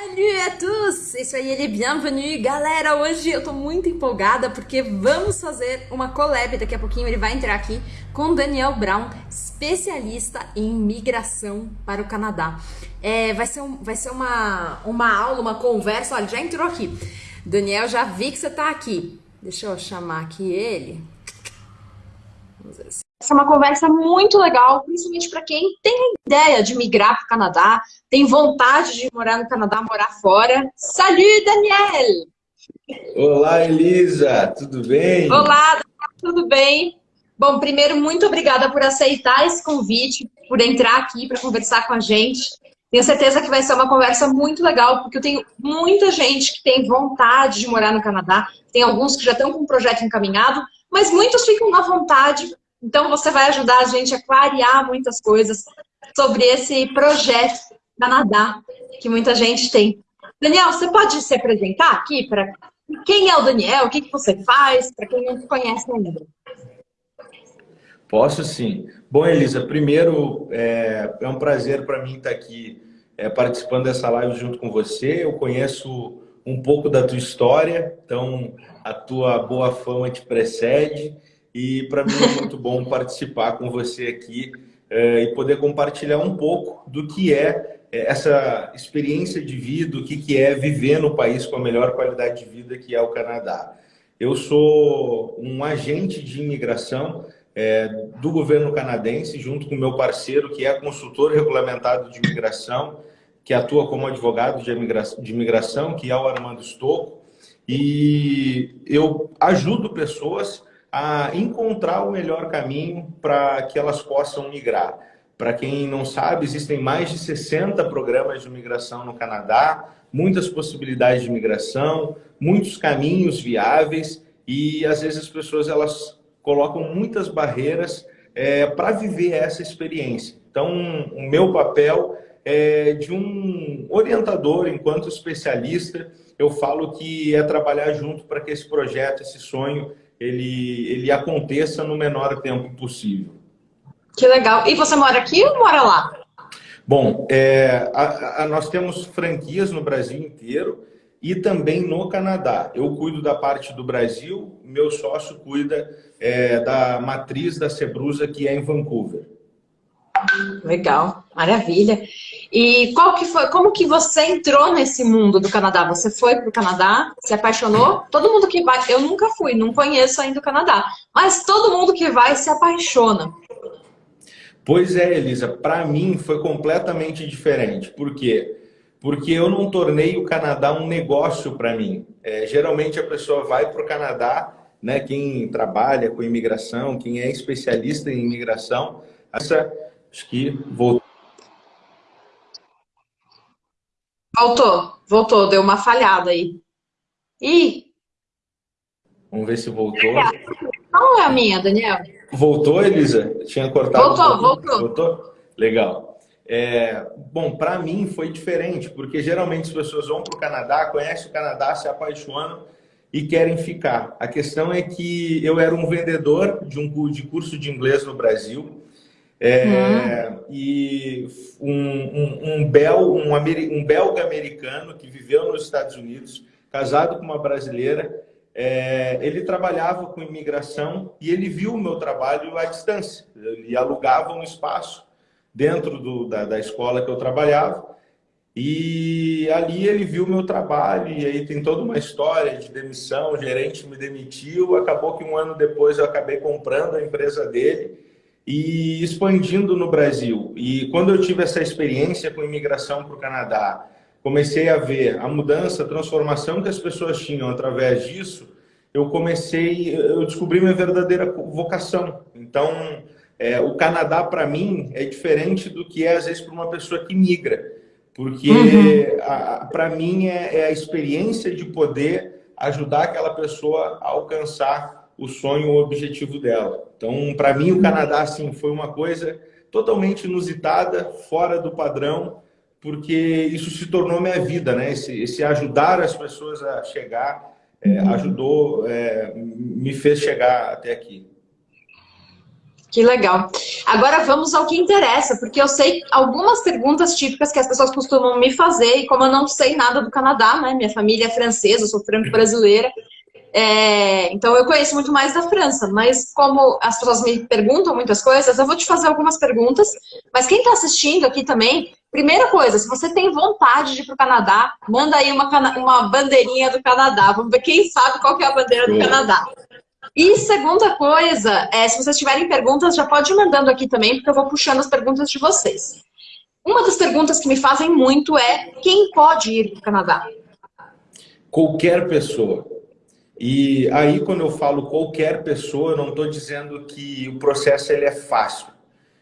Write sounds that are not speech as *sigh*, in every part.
Salut a tous! Isso aí, ele bienvenue! Galera, hoje eu tô muito empolgada porque vamos fazer uma collab, daqui a pouquinho ele vai entrar aqui, com Daniel Brown, especialista em migração para o Canadá. É, vai ser, um, vai ser uma, uma aula, uma conversa, olha, já entrou aqui. Daniel, já vi que você tá aqui. Deixa eu chamar aqui ele. Vamos ver se essa é uma conversa muito legal, principalmente para quem tem ideia de migrar para o Canadá, tem vontade de morar no Canadá, morar fora. Salut, Daniel! Olá, Elisa, tudo bem? Olá, tudo bem? Bom, primeiro, muito obrigada por aceitar esse convite, por entrar aqui para conversar com a gente. Tenho certeza que vai ser uma conversa muito legal, porque eu tenho muita gente que tem vontade de morar no Canadá, tem alguns que já estão com um projeto encaminhado, mas muitos ficam na vontade então, você vai ajudar a gente a clarear muitas coisas sobre esse projeto Canadá, que muita gente tem. Daniel, você pode se apresentar aqui para quem é o Daniel, o que, que você faz, para quem não te conhece ainda? Posso sim. Bom, Elisa, primeiro é, é um prazer para mim estar aqui é, participando dessa live junto com você. Eu conheço um pouco da tua história, então a tua boa fama te precede. E para mim é muito bom *laughs* participar com você aqui é, e poder compartilhar um pouco do que é, é essa experiência de vida, o que, que é viver no país com a melhor qualidade de vida que é o Canadá. Eu sou um agente de imigração é, do governo canadense, junto com meu parceiro, que é consultor regulamentado de imigração, que atua como advogado de imigração, de imigração que é o Armando Stocco. E eu ajudo pessoas a encontrar o melhor caminho para que elas possam migrar. Para quem não sabe, existem mais de 60 programas de migração no Canadá, muitas possibilidades de migração, muitos caminhos viáveis e às vezes as pessoas elas colocam muitas barreiras é, para viver essa experiência. Então, o meu papel é de um orientador, enquanto especialista, eu falo que é trabalhar junto para que esse projeto, esse sonho, ele, ele aconteça no menor tempo possível. Que legal. E você mora aqui ou mora lá? Bom, é, a, a, nós temos franquias no Brasil inteiro e também no Canadá. Eu cuido da parte do Brasil, meu sócio cuida é, da matriz da Sebrusa, que é em Vancouver. Legal, maravilha. E qual que foi, como que você entrou nesse mundo do Canadá? Você foi para o Canadá, se apaixonou? Todo mundo que vai, eu nunca fui, não conheço ainda o Canadá, mas todo mundo que vai se apaixona. Pois é, Elisa, para mim foi completamente diferente. Por quê? Porque eu não tornei o Canadá um negócio para mim. É, geralmente a pessoa vai para o Canadá, né, quem trabalha com imigração, quem é especialista em imigração, essa, acho que voltou Voltou, voltou, deu uma falhada aí. Ih! Vamos ver se voltou. Não é a minha, Daniel. Voltou, Elisa? Tinha cortado. Voltou, um voltou. Voltou? Legal. É, bom, para mim foi diferente, porque geralmente as pessoas vão para o Canadá, conhecem o Canadá, se apaixonam e querem ficar. A questão é que eu era um vendedor de um de curso de inglês no Brasil é, uhum. E um, um, um, bel, um, um, belga americano que viveu nos Estados Unidos, casado com uma brasileira, é, ele trabalhava com imigração e ele viu o meu trabalho à distância. Ele alugava um espaço dentro do, da, da escola que eu trabalhava e ali ele viu o meu trabalho e aí tem toda uma história de demissão, o gerente me demitiu, acabou que um ano depois eu acabei comprando a empresa dele e expandindo no Brasil. E quando eu tive essa experiência com imigração para o Canadá, comecei a ver a mudança, a transformação que as pessoas tinham através disso, eu comecei, eu descobri minha verdadeira vocação. Então, é, o Canadá, para mim, é diferente do que é, às vezes, para uma pessoa que migra. Porque, uhum. para mim, é, é a experiência de poder ajudar aquela pessoa a alcançar o sonho, o objetivo dela. Então, para mim, o Canadá assim, foi uma coisa totalmente inusitada, fora do padrão, porque isso se tornou minha vida, né? Esse, esse ajudar as pessoas a chegar, é, ajudou, é, me fez chegar até aqui. Que legal. Agora vamos ao que interessa, porque eu sei algumas perguntas típicas que as pessoas costumam me fazer, e como eu não sei nada do Canadá, né? Minha família é francesa, eu sou franco-brasileira, é, então eu conheço muito mais da França, mas como as pessoas me perguntam muitas coisas, eu vou te fazer algumas perguntas, mas quem está assistindo aqui também, primeira coisa, se você tem vontade de ir para o Canadá, manda aí uma, uma bandeirinha do Canadá, vamos ver quem sabe qual é a bandeira do Canadá. E segunda coisa, é, se vocês tiverem perguntas, já pode ir mandando aqui também, porque eu vou puxando as perguntas de vocês. Uma das perguntas que me fazem muito é, quem pode ir para o Canadá? Qualquer pessoa. E aí, quando eu falo qualquer pessoa, eu não estou dizendo que o processo ele é fácil.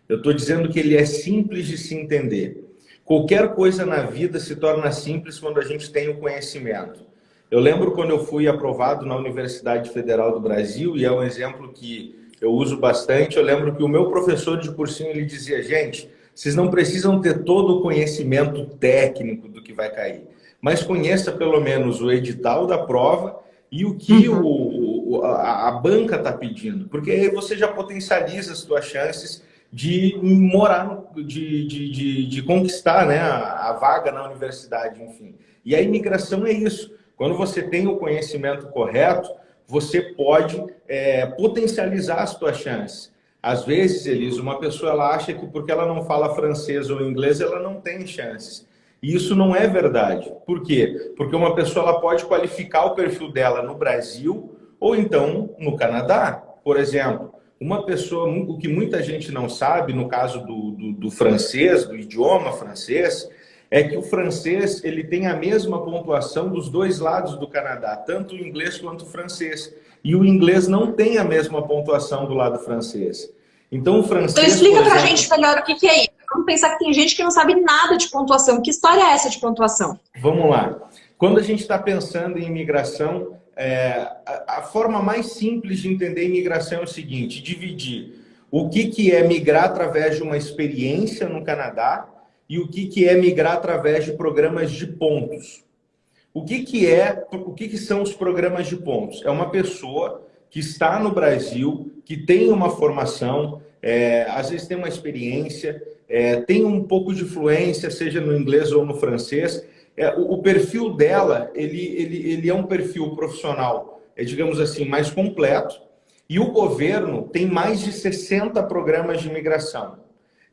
Eu estou dizendo que ele é simples de se entender. Qualquer coisa na vida se torna simples quando a gente tem o conhecimento. Eu lembro quando eu fui aprovado na Universidade Federal do Brasil, e é um exemplo que eu uso bastante, eu lembro que o meu professor de cursinho, ele dizia, gente, vocês não precisam ter todo o conhecimento técnico do que vai cair, mas conheça pelo menos o edital da prova e o que uhum. o, a, a banca está pedindo, porque aí você já potencializa as suas chances de morar, de, de, de, de conquistar né, a, a vaga na universidade, enfim. E a imigração é isso. Quando você tem o conhecimento correto, você pode é, potencializar as suas chances. Às vezes, Elisa, uma pessoa ela acha que porque ela não fala francês ou inglês, ela não tem chances. E isso não é verdade. Por quê? Porque uma pessoa ela pode qualificar o perfil dela no Brasil ou então no Canadá. Por exemplo, uma pessoa, o que muita gente não sabe, no caso do, do, do francês, do idioma francês, é que o francês ele tem a mesma pontuação dos dois lados do Canadá, tanto o inglês quanto o francês. E o inglês não tem a mesma pontuação do lado francês. Então o francês. Então explica para a gente melhor o que, que é isso. Vamos pensar que tem gente que não sabe nada de pontuação. Que história é essa de pontuação? Vamos lá. Quando a gente está pensando em imigração, é, a, a, forma mais simples de entender imigração é o seguinte: dividir o que, que é migrar através de uma experiência no Canadá e o que, que é migrar através de programas de pontos. O que, que é, o que, que são os programas de pontos? É uma pessoa que está no Brasil, que tem uma formação, é, às vezes tem uma experiência, é, tem um pouco de fluência, seja no inglês ou no francês. É, o, o, perfil dela, ele, ele, ele é um perfil profissional, é, digamos assim, mais completo. E o governo tem mais de 60 programas de imigração.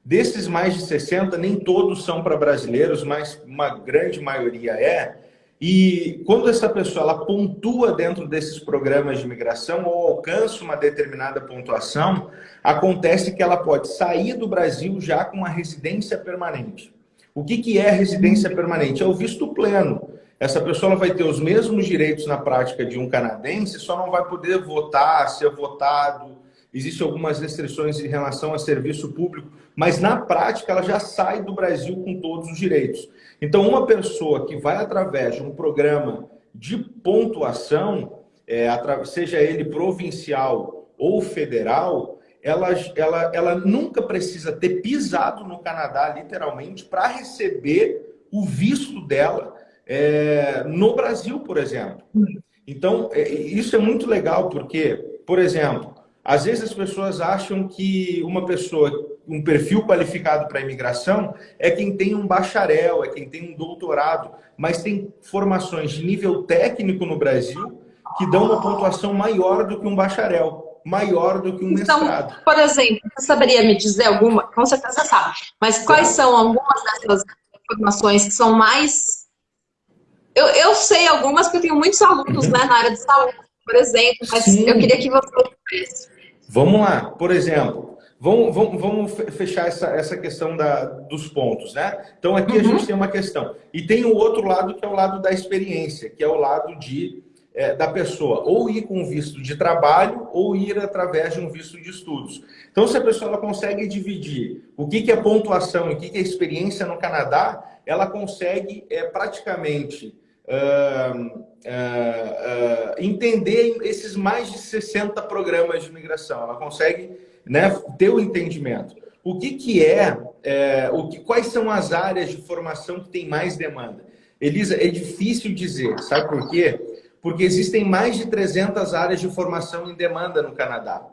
Desses mais de 60, nem todos são para brasileiros, mas uma grande maioria é. E quando essa pessoa ela pontua dentro desses programas de imigração ou alcança uma determinada pontuação, acontece que ela pode sair do Brasil já com uma residência permanente. O que, que é residência permanente? É o visto pleno. Essa pessoa vai ter os mesmos direitos na prática de um canadense, só não vai poder votar, ser votado, existem algumas restrições em relação a serviço público, mas na prática ela já sai do Brasil com todos os direitos. Então, uma pessoa que vai através de um programa de pontuação, é, seja ele provincial ou federal, ela, ela, ela nunca precisa ter pisado no Canadá, literalmente, para receber o visto dela é, no Brasil, por exemplo. Então, é, isso é muito legal, porque, por exemplo, às vezes as pessoas acham que uma pessoa, um perfil qualificado para imigração é quem tem um bacharel, é quem tem um doutorado, mas tem formações de nível técnico no Brasil que dão uma pontuação maior do que um bacharel, maior do que um então, mestrado. Por exemplo, você saberia me dizer alguma, com certeza sabe, mas quais são algumas dessas formações que são mais... Eu, eu sei algumas porque eu tenho muitos alunos né, na área de saúde, por exemplo, mas Sim. eu queria que você Vamos lá, por exemplo, vamos, vamos, vamos fechar essa, essa questão da, dos pontos, né? Então aqui uhum. a gente tem uma questão. E tem o outro lado que é o lado da experiência, que é o lado de é, da pessoa ou ir com visto de trabalho ou ir através de um visto de estudos. Então, se a pessoa ela consegue dividir o que, que é pontuação e o que, que é experiência no Canadá, ela consegue é, praticamente uh, uh, entender esses mais de 60 programas de migração. Ela consegue né, ter o entendimento. O que, que é, é, o que, quais são as áreas de formação que tem mais demanda? Elisa, é difícil dizer, sabe por quê? Porque existem mais de 300 áreas de formação em demanda no Canadá.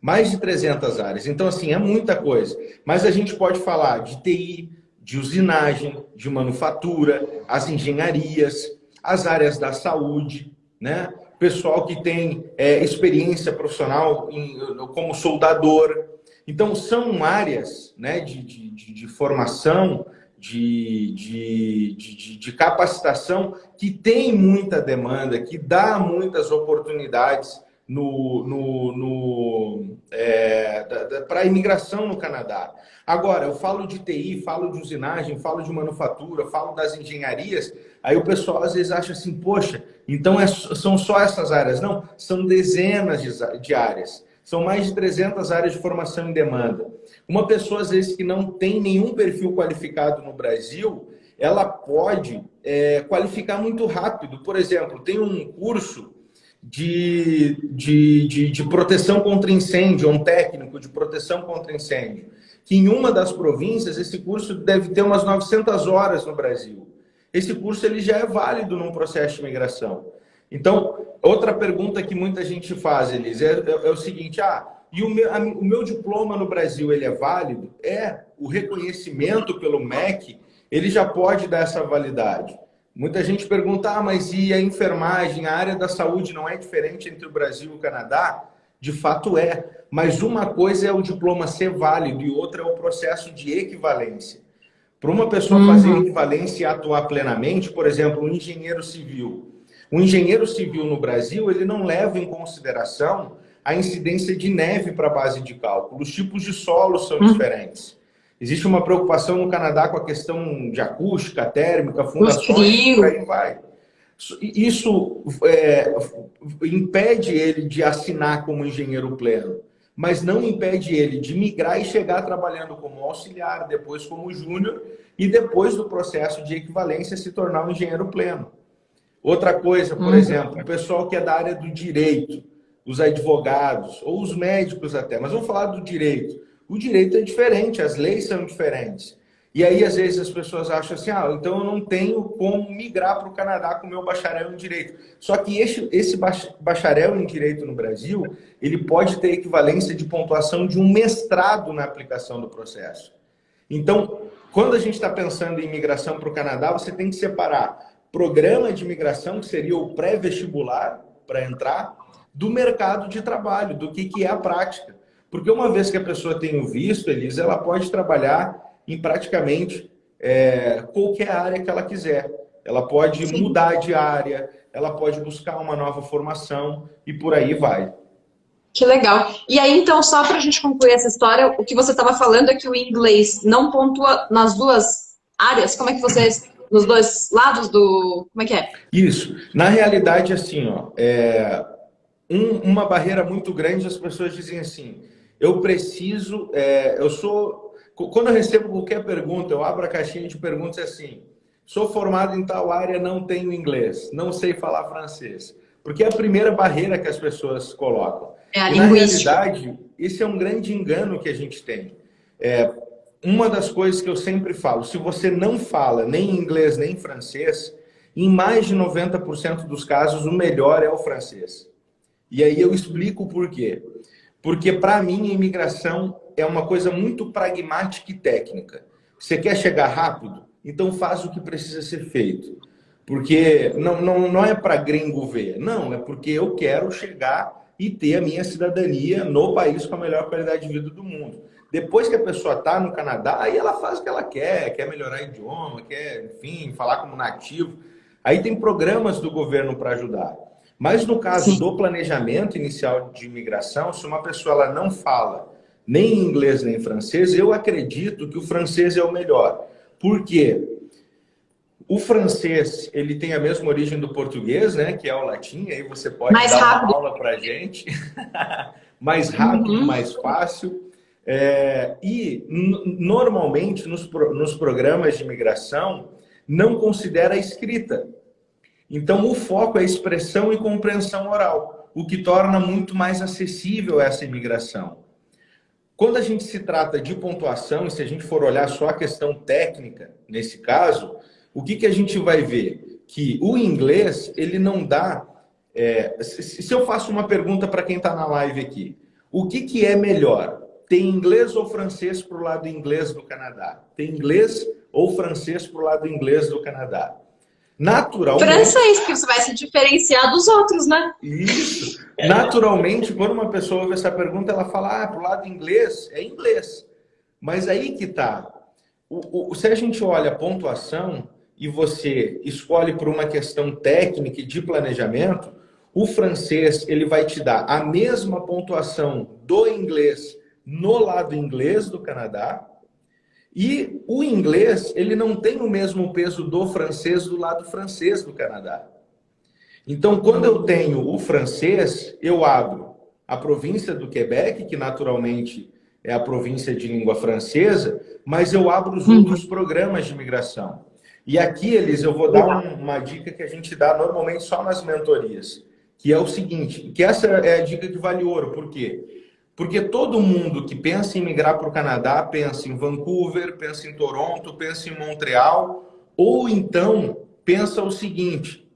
Mais de 300 áreas. Então, assim, é muita coisa. Mas a gente pode falar de TI, de usinagem, de manufatura, as engenharias, as áreas da saúde, né? Pessoal que tem é, experiência profissional em, como soldador. Então, são áreas né, de, de, de, formação, de, de, de, de, capacitação que tem muita demanda, que dá muitas oportunidades no, no, no é, para a imigração no Canadá. Agora, eu falo de TI, falo de usinagem, falo de manufatura, falo das engenharias, aí o pessoal às vezes acha assim, poxa, então é, são só essas áreas. Não, são dezenas de, de áreas. São mais de 300 áreas de formação em demanda. Uma pessoa, às vezes, que não tem nenhum perfil qualificado no Brasil, ela pode é, qualificar muito rápido. Por exemplo, tem um curso de, de, de, de proteção contra incêndio, um técnico de proteção contra incêndio, que em uma das províncias, esse curso deve ter umas 900 horas no Brasil. Esse curso ele já é válido num processo de imigração. Então, outra pergunta que muita gente faz, Elis, é, é, é o seguinte, ah, e o meu, a, o meu diploma no Brasil, ele é válido? É, o reconhecimento pelo MEC, ele já pode dar essa validade. Muita gente pergunta, ah, mas e a enfermagem, a área da saúde não é diferente entre o Brasil e o Canadá? De fato é, mas uma coisa é o diploma ser válido e outra é o processo de equivalência. Para uma pessoa uhum. fazer equivalência e atuar plenamente, por exemplo, um engenheiro civil. Um engenheiro civil no Brasil, ele não leva em consideração a incidência de neve para a base de cálculo. Os tipos de solo são uhum. diferentes. Existe uma preocupação no Canadá com a questão de acústica, térmica, fundações, por aí vai. Isso é, impede ele de assinar como engenheiro pleno, mas não impede ele de migrar e chegar trabalhando como auxiliar, depois como júnior, e depois do processo de equivalência se tornar um engenheiro pleno. Outra coisa, por uhum. exemplo, o pessoal que é da área do direito, os advogados, ou os médicos até, mas vamos falar do direito. O direito é diferente, as leis são diferentes. E aí, às vezes, as pessoas acham assim, ah, então eu não tenho como migrar para o Canadá com o meu bacharel em Direito. Só que esse, esse bacharel em Direito no Brasil, ele pode ter equivalência de pontuação de um mestrado na aplicação do processo. Então, quando a gente está pensando em imigração para o Canadá, você tem que separar programa de imigração, que seria o pré-vestibular para entrar, do mercado de trabalho, do que, que é a prática. Porque uma vez que a pessoa tem o visto, Elisa, ela pode trabalhar em praticamente é, qualquer área que ela quiser. Ela pode Sim. mudar de área, ela pode buscar uma nova formação e por aí vai. Que legal. E aí, então, só para a gente concluir essa história, o que você estava falando é que o inglês não pontua nas duas áreas. Como é que vocês, nos dois lados do... Como é que é? Isso. Na realidade, assim, ó, é... Um, uma barreira muito grande, as pessoas dizem assim, eu preciso, é, eu sou, quando eu recebo qualquer pergunta, eu abro a caixinha de perguntas assim, sou formado em tal área, não tenho inglês, não sei falar francês. Porque é a primeira barreira que as pessoas colocam. É a linguística. Na realidade, esse é um grande engano que a gente tem. É, uma das coisas que eu sempre falo, se você não fala nem inglês nem francês, em mais de 90% dos casos, o melhor é o francês. E aí eu explico por quê. Porque, para mim, a imigração é uma coisa muito pragmática e técnica. Você quer chegar rápido? Então faz o que precisa ser feito. Porque não, não, não é para gringo ver. Não, é porque eu quero chegar e ter a minha cidadania no país com a melhor qualidade de vida do mundo. Depois que a pessoa está no Canadá, aí ela faz o que ela quer, quer melhorar idioma, quer, enfim, falar como nativo. Aí tem programas do governo para ajudar. Mas no caso Sim. do planejamento inicial de imigração, se uma pessoa ela não fala nem inglês nem francês, eu acredito que o francês é o melhor. Por quê? O francês, ele tem a mesma origem do português, né? Que é o latim, aí você pode mais dar rápido. uma aula para gente. *laughs* mais rápido, uhum. mais fácil. É, e, normalmente, nos, nos programas de imigração, não considera a escrita. Então, o foco é expressão e compreensão oral, o que torna muito mais acessível essa imigração. Quando a gente se trata de pontuação, e se a gente for olhar só a questão técnica, nesse caso, o que, que a gente vai ver? Que o inglês, ele não dá... É, se eu faço uma pergunta para quem está na live aqui, O que, que é melhor? Tem inglês ou francês para o lado inglês do Canadá? Tem inglês ou francês para o lado inglês do Canadá? Naturalmente. Francês, porque você vai se diferenciar dos outros, né? Isso. Naturalmente, quando uma pessoa ouve essa pergunta, ela fala: ah, para o lado inglês, é inglês. Mas aí que tá. O, o, se a gente olha a pontuação e você escolhe por uma questão técnica e de planejamento, o francês ele vai te dar a mesma pontuação do inglês no lado inglês do Canadá, e o inglês, ele não tem o mesmo peso do francês do lado francês do Canadá. Então, quando eu tenho o francês, eu abro a província do Quebec, que naturalmente é a província de língua francesa, mas eu abro os outros programas de imigração. E aqui, eles, eu vou dar um, uma dica que a gente dá normalmente só nas mentorias, que é o seguinte, que essa é a dica que vale ouro. Por quê? Porque todo mundo que pensa em migrar para o Canadá pensa em Vancouver, pensa em Toronto, pensa em Montreal, ou então pensa o seguinte: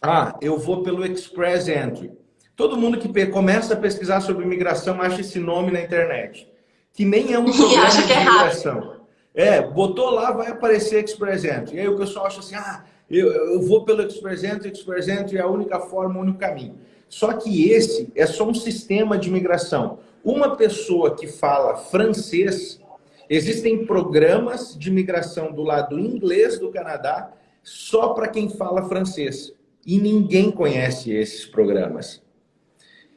ah, eu vou pelo Express Entry. Todo mundo que começa a pesquisar sobre imigração acha esse nome na internet, que nem é um *laughs* programa de é imigração. É, botou lá, vai aparecer Express Entry. E aí o pessoal acha assim, ah, eu, eu vou pelo Express Entry, Express Entry é a única forma, o único caminho. Só que esse é só um sistema de imigração. Uma pessoa que fala francês, existem programas de imigração do lado inglês do Canadá só para quem fala francês. E ninguém conhece esses programas.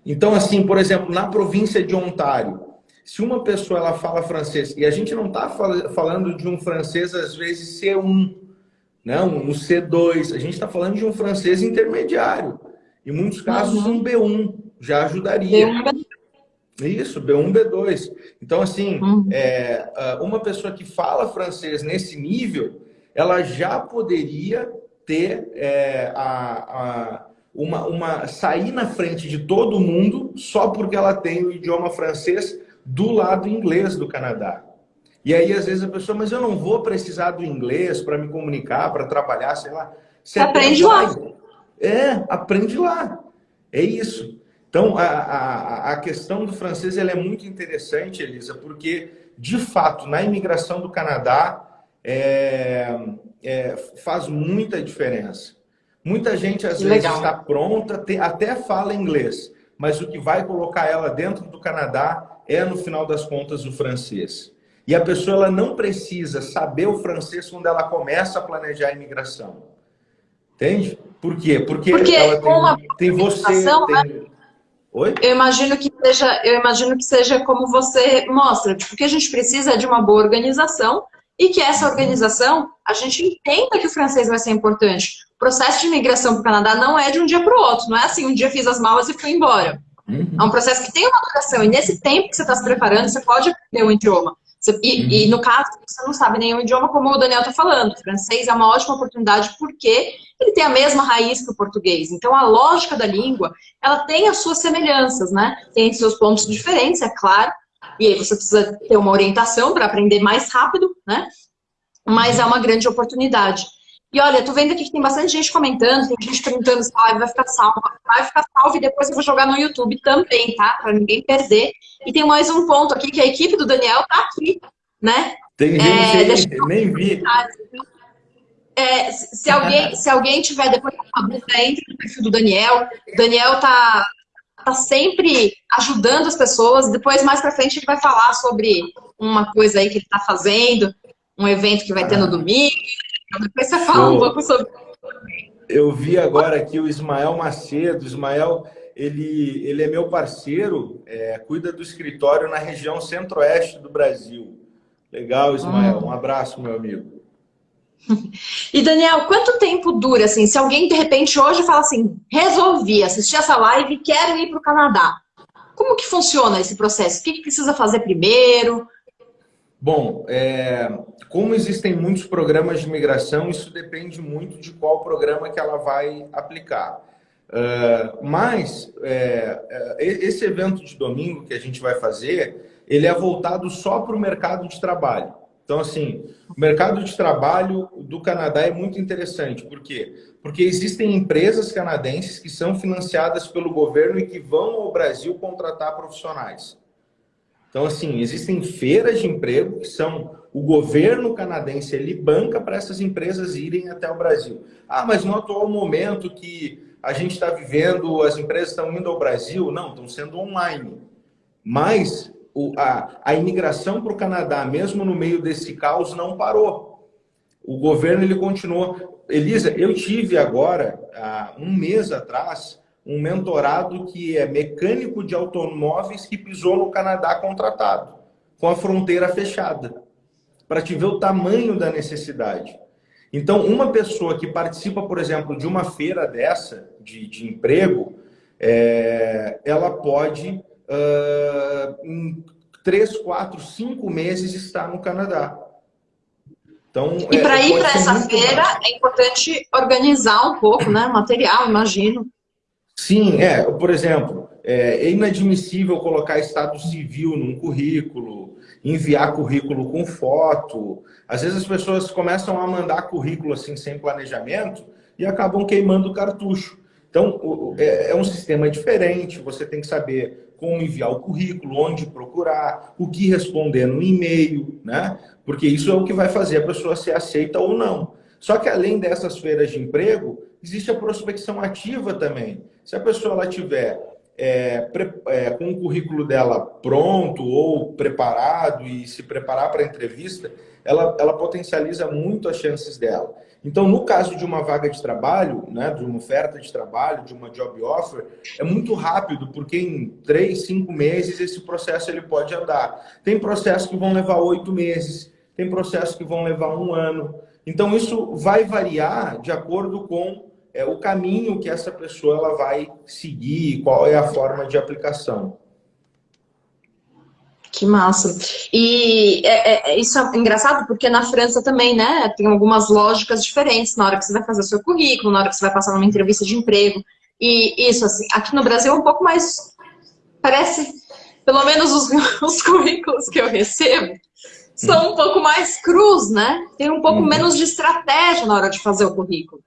Então, assim, por exemplo, na província de Ontário, se uma pessoa ela fala francês, e a gente não está falando de um francês, às vezes, C1, né? um C2, a gente está falando de um francês intermediário. Em muitos casos, uhum. um B1 já ajudaria. B1, Isso, B1, B2. Então, assim, uhum. é, uma pessoa que fala francês nesse nível, ela já poderia ter é, a, a, uma, uma sair na frente de todo mundo só porque ela tem o idioma francês do lado inglês do Canadá. E aí, às vezes, a pessoa, mas eu não vou precisar do inglês para me comunicar, para trabalhar, sei lá. Você aprende lá. É, aprende lá. É isso. Então, a, a, a questão do francês ela é muito interessante, Elisa, porque, de fato, na imigração do Canadá, é, é, faz muita diferença. Muita gente, às vezes, legal. está pronta, te, até fala inglês, mas o que vai colocar ela dentro do Canadá é, no final das contas, o francês. E a pessoa ela não precisa saber o francês quando ela começa a planejar a imigração. Entende? Por quê? Porque, Porque ela tem, tem você. Tem... Oi? Eu imagino que seja, eu imagino que seja como você mostra, tipo, que a gente precisa de uma boa organização e que essa organização a gente entenda que o francês vai ser importante. O processo de imigração para o Canadá não é de um dia para o outro, não é assim, um dia fiz as malas e fui embora. Uhum. É um processo que tem uma duração e nesse tempo que você está se preparando, você pode aprender um idioma. E, uhum. e, no caso, você não sabe nenhum idioma, como o Daniel está falando. O francês é uma ótima oportunidade porque ele tem a mesma raiz que o português. Então, a lógica da língua, ela tem as suas semelhanças, né? Tem seus pontos diferentes, é claro. E aí você precisa ter uma orientação para aprender mais rápido, né? Mas é uma grande oportunidade. E olha, tô vendo aqui que tem bastante gente comentando, tem gente perguntando se a live vai ficar salva. Vai ficar salva e depois eu vou jogar no YouTube também, tá? Para ninguém perder. E tem mais um ponto aqui, que a equipe do Daniel tá aqui, né? Tem gente é, nem vi. É, se, alguém, se alguém tiver depois uma dúvida, entre no perfil do Daniel. O Daniel tá, tá sempre ajudando as pessoas. Depois, mais pra frente, ele vai falar sobre uma coisa aí que ele tá fazendo, um evento que vai ter no ah. domingo. Então, depois você fala um pouco sobre eu vi agora aqui o Ismael Macedo. Ismael, ele, ele é meu parceiro, é, cuida do escritório na região centro-oeste do Brasil. Legal, Ismael. Um abraço, meu amigo. *laughs* E Daniel, quanto tempo dura assim? Se alguém de repente hoje fala assim, resolvi assistir essa live e quero ir para o Canadá. Como que funciona esse processo? O que, que precisa fazer primeiro? Bom, é, como existem muitos programas de imigração, isso depende muito de qual programa que ela vai aplicar. Uh, mas é, é esse evento de domingo que a gente vai fazer, ele é voltado só para o mercado de trabalho. Então, assim, o mercado de trabalho do Canadá é muito interessante. Por quê? Porque existem empresas canadenses que são financiadas pelo governo e que vão ao Brasil contratar profissionais. Então, assim, existem feiras de emprego que são o governo canadense, ele banca para essas empresas irem até o Brasil. Ah, mas no atual momento que a gente está vivendo, as empresas estão indo ao Brasil? Não, estão sendo online. Mas o, a, a imigração para o Canadá, mesmo no meio desse caos, não parou. O governo ele continuou. Elisa, eu tive agora, há um mês atrás, um mentorado que é mecânico de automóveis que pisou no Canadá contratado, com a fronteira fechada, para te ver o tamanho da necessidade. Então, uma pessoa que participa, por exemplo, de uma feira dessa, de, de emprego, é, ela pode, uh, em três, quatro, cinco meses, estar no Canadá. Então, e para é, ir para essa feira, é importante organizar um pouco, né? Material, imagino. Sim, é, por exemplo, é inadmissível colocar estado civil num currículo, enviar currículo com foto. Às vezes as pessoas começam a mandar currículo assim sem planejamento e acabam queimando o cartucho. Então, é, é um sistema diferente, você tem que saber como enviar o currículo, onde procurar, o que responder no e-mail, né? Porque isso é o que vai fazer a pessoa ser aceita ou não. Só que além dessas feiras de emprego, existe a prospecção ativa também. Se a pessoa ela tiver é, é, com o currículo dela pronto ou preparado e se preparar para a entrevista, ela, ela potencializa muito as chances dela. Então, no caso de uma vaga de trabalho, né, de uma oferta de trabalho, de uma job offer, é muito rápido, porque em três, cinco meses esse processo ele pode andar. Tem processos que vão levar oito meses, tem processos que vão levar um ano. Então, isso vai variar de acordo com é, o caminho que essa pessoa ela vai seguir, qual é a forma de aplicação. Que massa. E é, é, isso é engraçado porque na França também, né, tem algumas lógicas diferentes na hora que você vai fazer o seu currículo, na hora que você vai passar numa entrevista de emprego. E isso, assim, aqui no Brasil é um pouco mais, parece, pelo menos os, *laughs* os currículos que eu recebo, são um pouco mais cruz, né? Tem um pouco uhum. menos de estratégia na hora de fazer o currículo.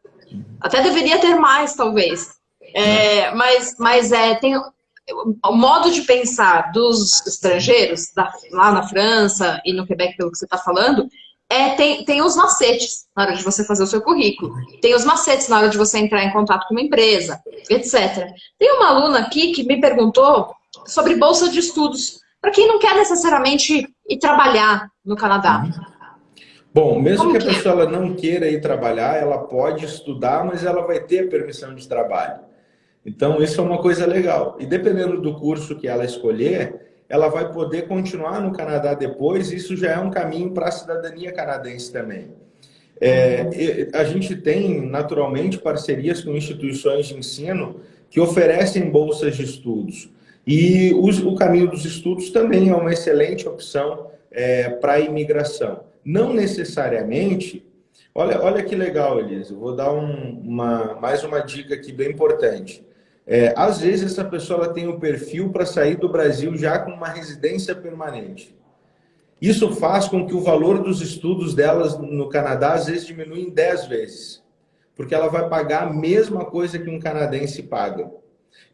Até deveria ter mais, talvez. É, mas mas é, tem o modo de pensar dos estrangeiros, da, lá na França e no Quebec, pelo que você está falando, é, tem, tem os macetes na hora de você fazer o seu currículo. Tem os macetes na hora de você entrar em contato com uma empresa, etc. Tem uma aluna aqui que me perguntou sobre bolsa de estudos. Para quem não quer necessariamente ir trabalhar no Canadá. Bom, mesmo Como que a é? pessoa ela não queira ir trabalhar, ela pode estudar, mas ela vai ter permissão de trabalho. Então, isso é uma coisa legal. E dependendo do curso que ela escolher, ela vai poder continuar no Canadá depois. Isso já é um caminho para a cidadania canadense também. É, a gente tem, naturalmente, parcerias com instituições de ensino que oferecem bolsas de estudos. E o, o caminho dos estudos também é uma excelente opção é, para a imigração. Não necessariamente... Olha, olha que legal, Elisa. Vou dar um, uma, mais uma dica aqui bem importante. É, às vezes essa pessoa ela tem o um perfil para sair do Brasil já com uma residência permanente. Isso faz com que o valor dos estudos delas no Canadá às vezes diminui em 10 vezes. Porque ela vai pagar a mesma coisa que um canadense paga.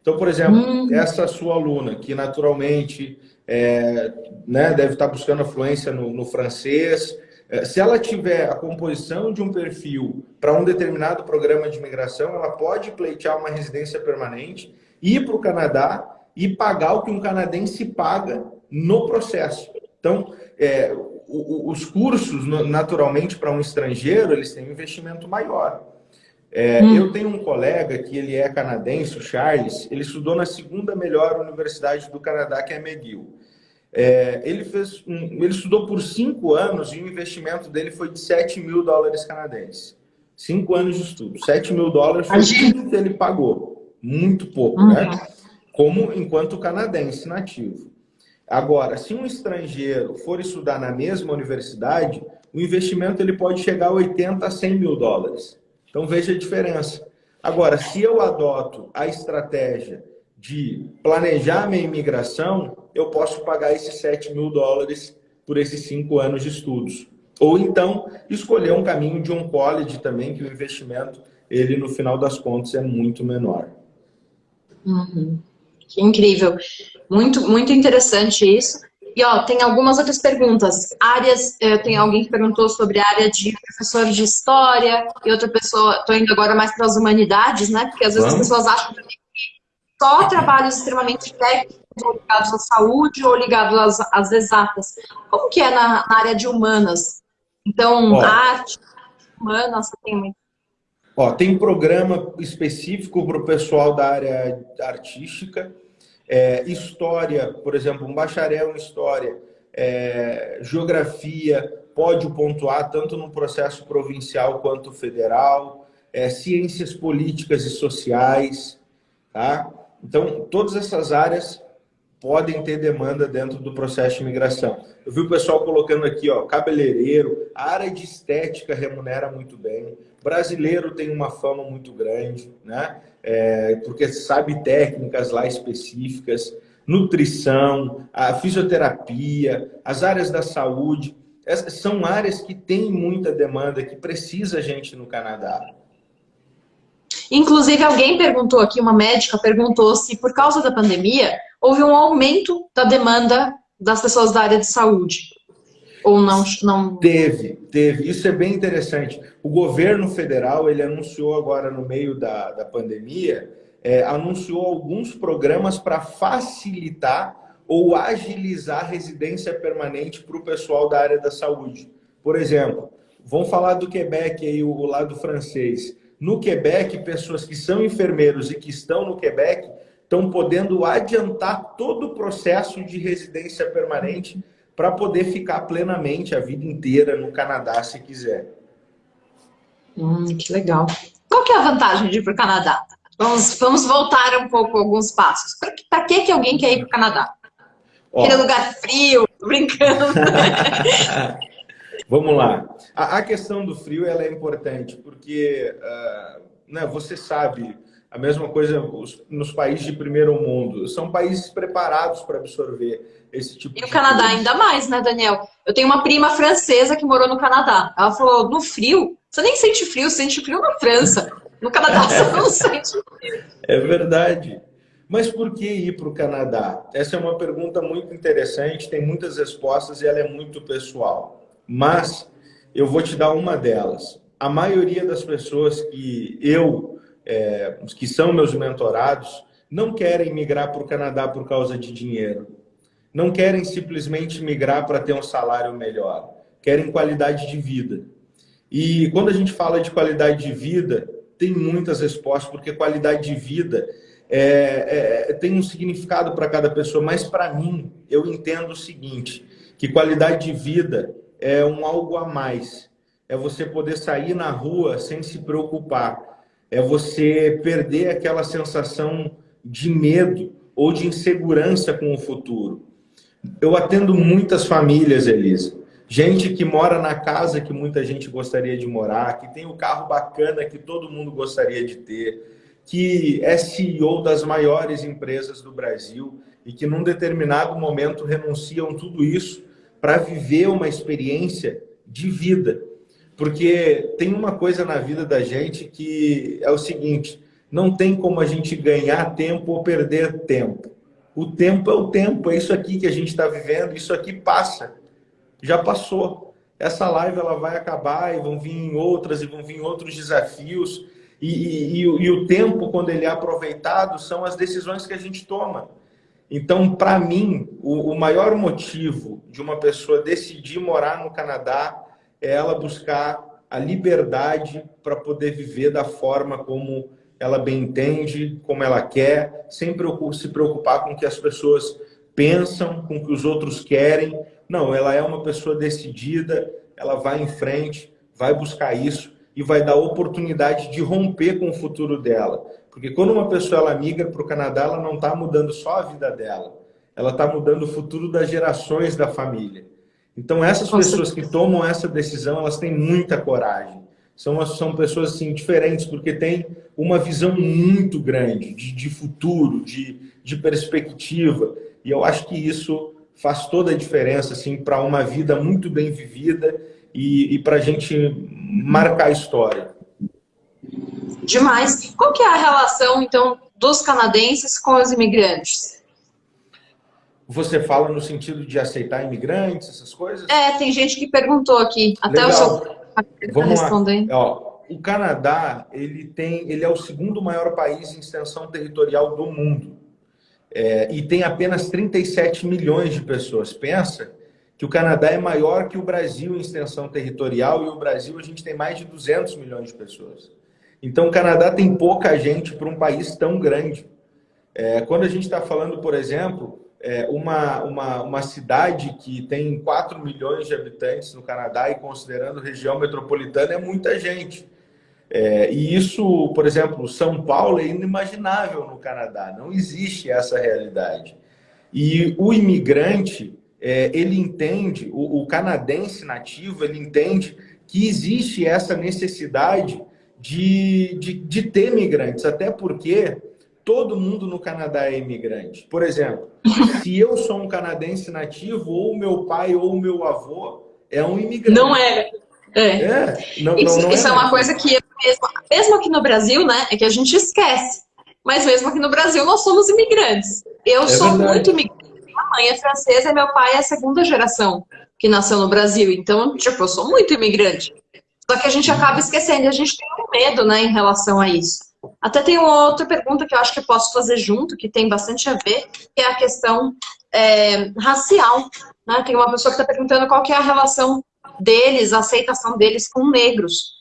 Então, por exemplo, hum. essa sua aluna, que naturalmente é, né, deve estar buscando fluência no, no francês, é, se ela tiver a composição de um perfil para um determinado programa de imigração, ela pode pleitear uma residência permanente, ir para o Canadá e pagar o que um canadense paga no processo. Então, é, os cursos, naturalmente, para um estrangeiro, eles têm um investimento maior. É, hum. Eu tenho um colega que ele é canadense, o Charles, ele estudou na segunda melhor universidade do Canadá, que é McGill. É, ele, fez um, ele estudou por cinco anos e o investimento dele foi de 7 mil dólares canadenses. Cinco anos de estudo. 7 mil dólares foi tudo que ele pagou. Muito pouco, uhum. né? Como enquanto canadense nativo. Agora, se um estrangeiro for estudar na mesma universidade, o investimento ele pode chegar a 80 a 100 mil dólares. Então veja a diferença. Agora, se eu adoto a estratégia de planejar minha imigração, eu posso pagar esses 7 mil dólares por esses cinco anos de estudos. Ou então, escolher um caminho de um college também, que o investimento, ele no final das contas, é muito menor. Uhum. Que incrível. Muito, muito interessante isso. E ó, tem algumas outras perguntas. Áreas, eh, tem alguém que perguntou sobre a área de professor de história, e outra pessoa, estou indo agora mais para as humanidades, né? Porque às vezes Vamos. as pessoas acham que só trabalhos extremamente técnicos ou ligados à saúde ou ligados às, às exatas. Como que é na, na área de humanas? Então, ó, arte, humanas, tem muito. Ó, tem programa específico para o pessoal da área artística, é, história, por exemplo, um bacharel em história, é, geografia, pode pontuar tanto no processo provincial quanto federal, é, ciências políticas e sociais, tá? Então, todas essas áreas podem ter demanda dentro do processo de imigração. Eu vi o pessoal colocando aqui, ó, cabeleireiro, a área de estética remunera muito bem, brasileiro tem uma fama muito grande, né? É, porque sabe técnicas lá específicas, nutrição, a fisioterapia, as áreas da saúde, essas são áreas que têm muita demanda, que precisa gente no Canadá. Inclusive, alguém perguntou aqui, uma médica perguntou se por causa da pandemia houve um aumento da demanda das pessoas da área de saúde. Ou não, não... Teve, teve. Isso é bem interessante. O governo federal, ele anunciou agora no meio da, da pandemia, é, anunciou alguns programas para facilitar ou agilizar a residência permanente para o pessoal da área da saúde. Por exemplo, vamos falar do Quebec, aí, o lado francês. No Quebec, pessoas que são enfermeiros e que estão no Quebec estão podendo adiantar todo o processo de residência permanente para poder ficar plenamente a vida inteira no Canadá, se quiser. Hum, que legal. Qual que é a vantagem de ir para o Canadá? Vamos, vamos voltar um pouco alguns passos. Para que, que alguém quer ir para o Canadá? Ó, Aquele lugar frio, brincando. *laughs* vamos lá. A, a, questão do frio ela é importante, porque uh, né, você sabe, a mesma coisa nos países de primeiro mundo. São países preparados para absorver esse tipo e de E o Canadá coisa. ainda mais, né, Daniel? Eu tenho uma prima francesa que morou no Canadá. Ela falou, no frio, você nem sente frio, você sente frio na França. No Canadá você *laughs* não sente frio. É verdade. Mas por que ir para o Canadá? Essa é uma pergunta muito interessante, tem muitas respostas e ela é muito pessoal. Mas eu vou te dar uma delas. A maioria das pessoas que eu é, que são meus mentorados, não querem migrar para o Canadá por causa de dinheiro. Não querem simplesmente migrar para ter um salário melhor. Querem qualidade de vida. E quando a gente fala de qualidade de vida, tem muitas respostas, porque qualidade de vida é, é, tem um significado para cada pessoa. Mas para mim, eu entendo o seguinte, que qualidade de vida é um algo a mais. É você poder sair na rua sem se preocupar é você perder aquela sensação de medo ou de insegurança com o futuro. Eu atendo muitas famílias, Elisa. Gente que mora na casa que muita gente gostaria de morar, que tem o carro bacana que todo mundo gostaria de ter, que é CEO das maiores empresas do Brasil e que num determinado momento renunciam tudo isso para viver uma experiência de vida. Porque tem uma coisa na vida da gente que é o seguinte, não tem como a gente ganhar tempo ou perder tempo. O tempo é o tempo, é isso aqui que a gente está vivendo, isso aqui passa. Já passou. Essa live ela vai acabar e vão vir outras e vão vir outros desafios. E, e, e o tempo, quando ele é aproveitado, são as decisões que a gente toma. Então, para mim, o, o maior motivo de uma pessoa decidir morar no Canadá é ela buscar a liberdade para poder viver da forma como ela bem entende, como ela quer, sem se preocupar com o que as pessoas pensam, com o que os outros querem. Não, ela é uma pessoa decidida, ela vai em frente, vai buscar isso e vai dar oportunidade de romper com o futuro dela. Porque quando uma pessoa ela migra para o Canadá, ela não está mudando só a vida dela, ela está mudando o futuro das gerações da família. Então, essas pessoas que tomam essa decisão, elas têm muita coragem. São, são pessoas assim, diferentes, porque têm uma visão muito grande de, de futuro, de, de perspectiva. E eu acho que isso faz toda a diferença assim, para uma vida muito bem vivida e, e para a gente marcar a história. Demais. Qual que é a relação, então, dos canadenses com os imigrantes? Você fala no sentido de aceitar imigrantes, essas coisas? É, tem gente que perguntou aqui. Até Legal. o seu... Vamos respondendo. lá. Ó, o Canadá, ele, tem, ele é o segundo maior país em extensão territorial do mundo. É, e tem apenas 37 milhões de pessoas. Pensa que o Canadá é maior que o Brasil em extensão territorial e o Brasil a gente tem mais de 200 milhões de pessoas. Então, o Canadá tem pouca gente para um país tão grande. É, quando a gente está falando, por exemplo, é, uma, uma, uma cidade que tem 4 milhões de habitantes no Canadá e considerando região metropolitana, é muita gente. É, e isso, por exemplo, São Paulo é inimaginável no Canadá, não existe essa realidade. E o imigrante, é, ele entende, o, o, canadense nativo, ele entende que existe essa necessidade de, de, de ter imigrantes, até porque todo mundo no Canadá é imigrante. Por exemplo, *laughs* se eu sou um canadense nativo, ou meu pai ou meu avô é um imigrante. Não é. É. é. Não, isso, não, não isso é, é uma coisa que, mesmo, mesmo aqui no Brasil, né, é que a gente esquece. Mas mesmo aqui no Brasil, nós somos imigrantes. Eu é sou verdade. muito imigrante. Minha mãe é francesa meu pai é a segunda geração que nasceu no Brasil. Então, tipo, eu sou muito imigrante. Só que a gente acaba esquecendo, a gente tem medo, né, em relação a isso. Até tem uma outra pergunta que eu acho que eu posso fazer junto, que tem bastante a ver, que é a questão é, racial. Né? Tem uma pessoa que está perguntando qual que é a relação deles, a aceitação deles com negros.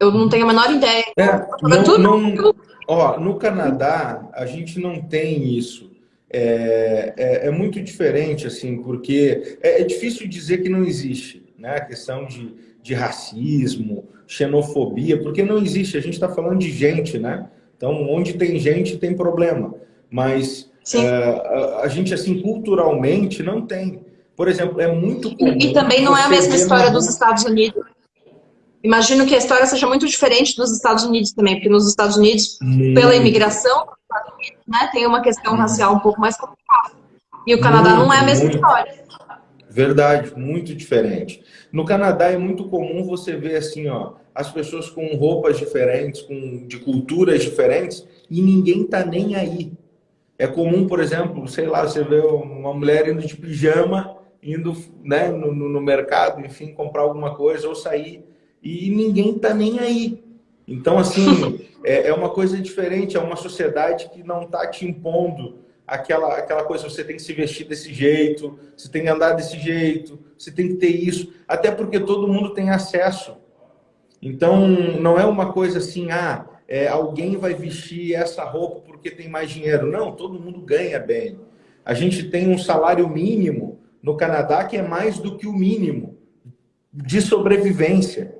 Eu não tenho a menor ideia. É, não, não, ó, no Canadá, a gente não tem isso. É, é, é muito diferente, assim, porque é, é, difícil dizer que não existe, né? A questão de, de racismo, xenofobia, porque não existe. A gente está falando de gente, né? Então, onde tem gente, tem problema. Mas é, a, a gente, assim, culturalmente, não tem. Por exemplo, é muito comum... E, e também não é a mesma história dos Estados Unidos. Imagino que a história seja muito diferente dos Estados Unidos também, porque nos Estados Unidos, muito. pela imigração, né, tem uma questão racial um pouco mais complicada. E o Canadá muito, não é a mesma história. Verdade, muito diferente. No Canadá é muito comum você ver assim, ó, as pessoas com roupas diferentes, com de culturas diferentes, e ninguém tá nem aí. É comum, por exemplo, sei lá, você vê uma mulher indo de pijama indo né, no, no, mercado, enfim, comprar alguma coisa ou sair e ninguém está nem aí. Então, assim, *laughs* é, é, uma coisa diferente, é uma sociedade que não está te impondo aquela, aquela coisa, você tem que se vestir desse jeito, você tem que andar desse jeito, você tem que ter isso, até porque todo mundo tem acesso. Então, não é uma coisa assim, ah, é, alguém vai vestir essa roupa porque tem mais dinheiro. Não, todo mundo ganha bem. A gente tem um salário mínimo no Canadá que é mais do que o mínimo de sobrevivência.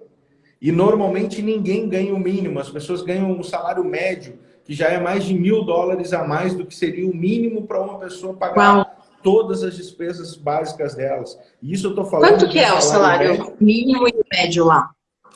E normalmente ninguém ganha o mínimo, as pessoas ganham um salário médio, que já é mais de mil dólares a mais do que seria o mínimo para uma pessoa pagar Uau. todas as despesas básicas delas. E isso eu estou falando. Quanto que é o salário médio. mínimo e médio lá?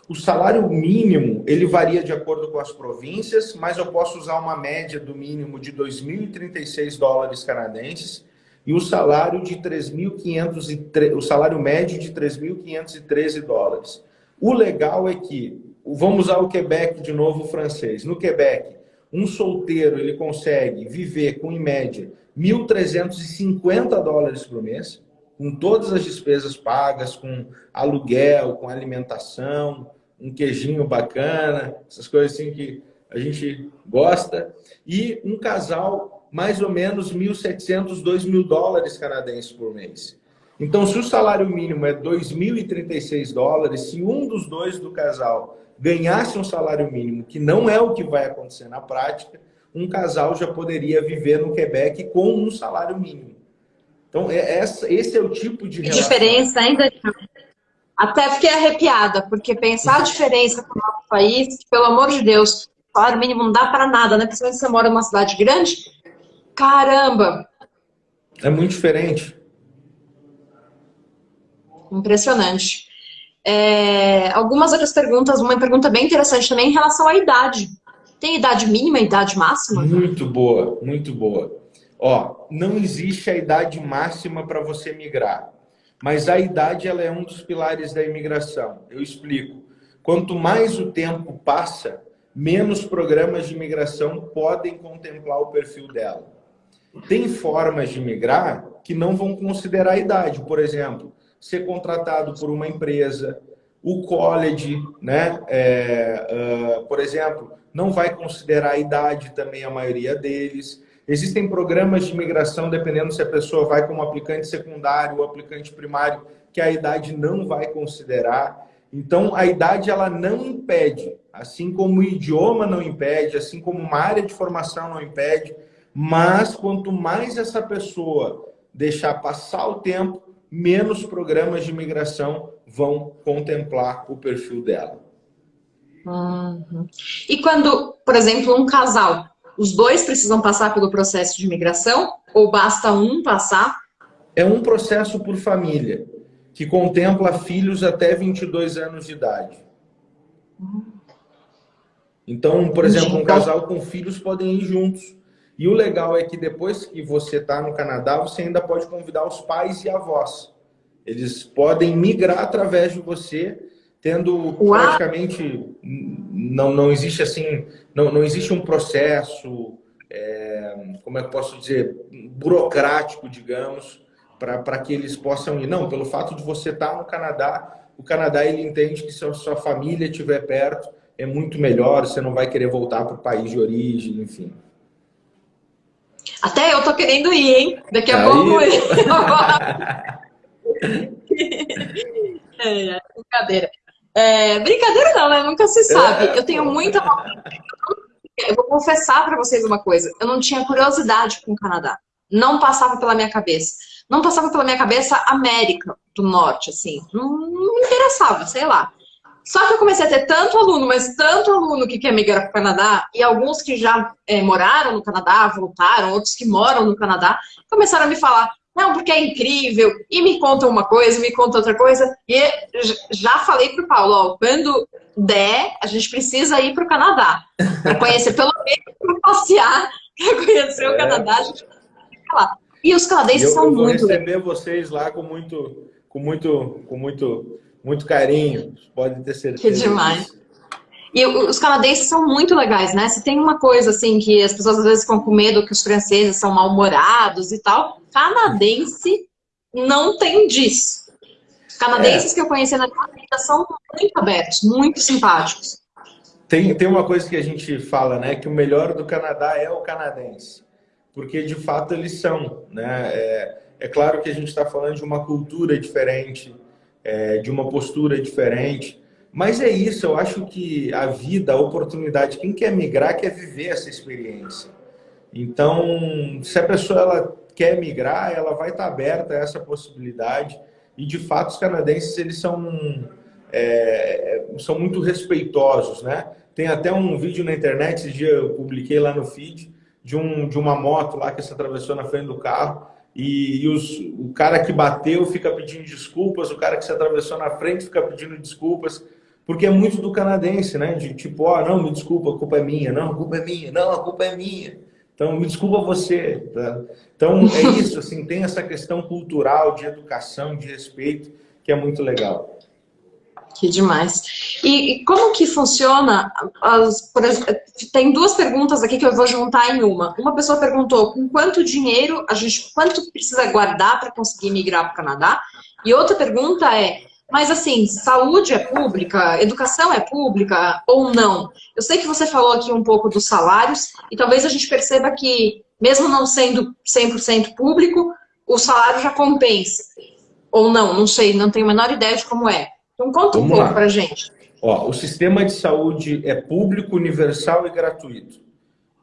O salário mínimo, ele varia de acordo com as províncias, mas eu posso usar uma média do mínimo de 2.036 dólares canadenses e o salário de 3.500 o salário médio de 3.513 dólares. O legal é que vamos usar o Quebec de novo francês. No Quebec, um solteiro ele consegue viver com em média 1.350 dólares por mês, com todas as despesas pagas, com aluguel, com alimentação, um queijinho bacana, essas coisas assim que a gente gosta. E um casal mais ou menos 1.700, 2.000 dólares canadenses por mês. Então, se o salário mínimo é 2.036 dólares, se um dos dois do casal ganhasse um salário mínimo, que não é o que vai acontecer na prática, um casal já poderia viver no Quebec com um salário mínimo. Então, é essa, esse é o tipo de relação. diferença ainda. Até fiquei arrepiada, porque pensar a diferença com o nosso país, pelo amor de Deus, salário mínimo não dá para nada, né? Principalmente se você mora numa cidade grande, Caramba! É muito diferente. Impressionante. É, algumas outras perguntas, uma pergunta bem interessante também em relação à idade. Tem idade mínima e idade máxima? Muito boa, muito boa. Ó, não existe a idade máxima para você migrar. Mas a idade ela é um dos pilares da imigração. Eu explico. Quanto mais o tempo passa, menos programas de imigração podem contemplar o perfil dela. Tem formas de migrar que não vão considerar a idade. Por exemplo, ser contratado por uma empresa, o college, né? É, uh, por exemplo, não vai considerar a idade também a maioria deles. Existem programas de imigração, dependendo se a pessoa vai como aplicante secundário ou aplicante primário, que a idade não vai considerar. Então, a idade ela não impede, assim como o idioma não impede, assim como uma área de formação não impede, mas quanto mais essa pessoa deixar passar o tempo, menos programas de imigração vão contemplar o perfil dela. Uhum. E quando, por exemplo, um casal os dois precisam passar pelo processo de imigração ou basta um passar? É um processo por família, que contempla filhos até 22 anos de idade. Então, por exemplo, um então- casal com filhos podem ir juntos. E o legal é que depois que você está no Canadá, você ainda pode convidar os pais e avós. Eles podem migrar através de você tendo praticamente não, não existe assim, não, não existe um processo, é, como é que eu posso dizer, burocrático, digamos, para que eles possam ir. Não, pelo fato de você estar tá no Canadá, o Canadá ele entende que se a sua família estiver perto, é muito melhor, você não vai querer voltar para o país de origem, enfim. Até eu tô querendo ir, hein? Daqui a Aí... pouco. *laughs* *laughs* é, é, brincadeira. É, brincadeira não, né? Nunca se sabe. É. Eu tenho muita. Eu vou confessar para vocês uma coisa. Eu não tinha curiosidade com o Canadá. Não passava pela minha cabeça. Não passava pela minha cabeça América do Norte, assim. Não, não me interessava, sei lá. Só que eu comecei a ter tanto aluno, mas tanto aluno que quer migrar para o Canadá, e alguns que já é, moraram no Canadá, voltaram, outros que moram no Canadá, começaram a me falar, não, porque é incrível, e me conta uma coisa, me conta outra coisa. E já falei pro Paulo, ó, quando der, a gente precisa ir pro Canadá. Para conhecer, pelo menos para passear, *laughs* para conhecer é. o Canadá, a gente vai lá. E os canadenses eu, são eu vou muito. receber vocês lá com muito, com muito, com muito, muito carinho. Podem ter certeza. Que demais. E os canadenses são muito legais, né? Se tem uma coisa assim que as pessoas às vezes ficam com medo que os franceses são mal-humorados e tal, canadense não tem disso. Canadenses é. que eu conheci na minha vida são muito abertos, muito simpáticos. Tem, tem uma coisa que a gente fala, né? Que o melhor do Canadá é o canadense. Porque, de fato, eles são, né? É, é claro que a gente está falando de uma cultura diferente, é, de uma postura diferente, mas é isso, eu acho que a vida, a oportunidade, quem quer migrar quer viver essa experiência. Então, se a pessoa ela quer migrar, ela vai estar aberta a essa possibilidade. E, de fato, os canadenses eles são, é, são muito respeitosos, né? Tem até um vídeo na internet, esse dia eu publiquei lá no feed, de, um, de uma moto lá que se atravessou na frente do carro e, e os, o cara que bateu fica pedindo desculpas, o cara que se atravessou na frente fica pedindo desculpas. Porque é muito do canadense, né? De tipo, oh, não, me desculpa, a culpa é minha. Não, a culpa é minha. Não, a culpa é minha. Então, me desculpa você. Tá? Então, é isso, assim, tem essa questão cultural, de educação, de respeito, que é muito legal. Que demais. E, e como que funciona? As, tem duas perguntas aqui que eu vou juntar em uma. Uma pessoa perguntou com quanto dinheiro a gente, quanto precisa guardar para conseguir migrar para o Canadá? E outra pergunta é, mas assim, saúde é pública, educação é pública ou não? Eu sei que você falou aqui um pouco dos salários e talvez a gente perceba que, mesmo não sendo 100% público, o salário já compensa. Ou não, não sei, não tenho a menor ideia de como é. Então conta Vamos um pouco para gente. Ó, o sistema de saúde é público, universal e gratuito.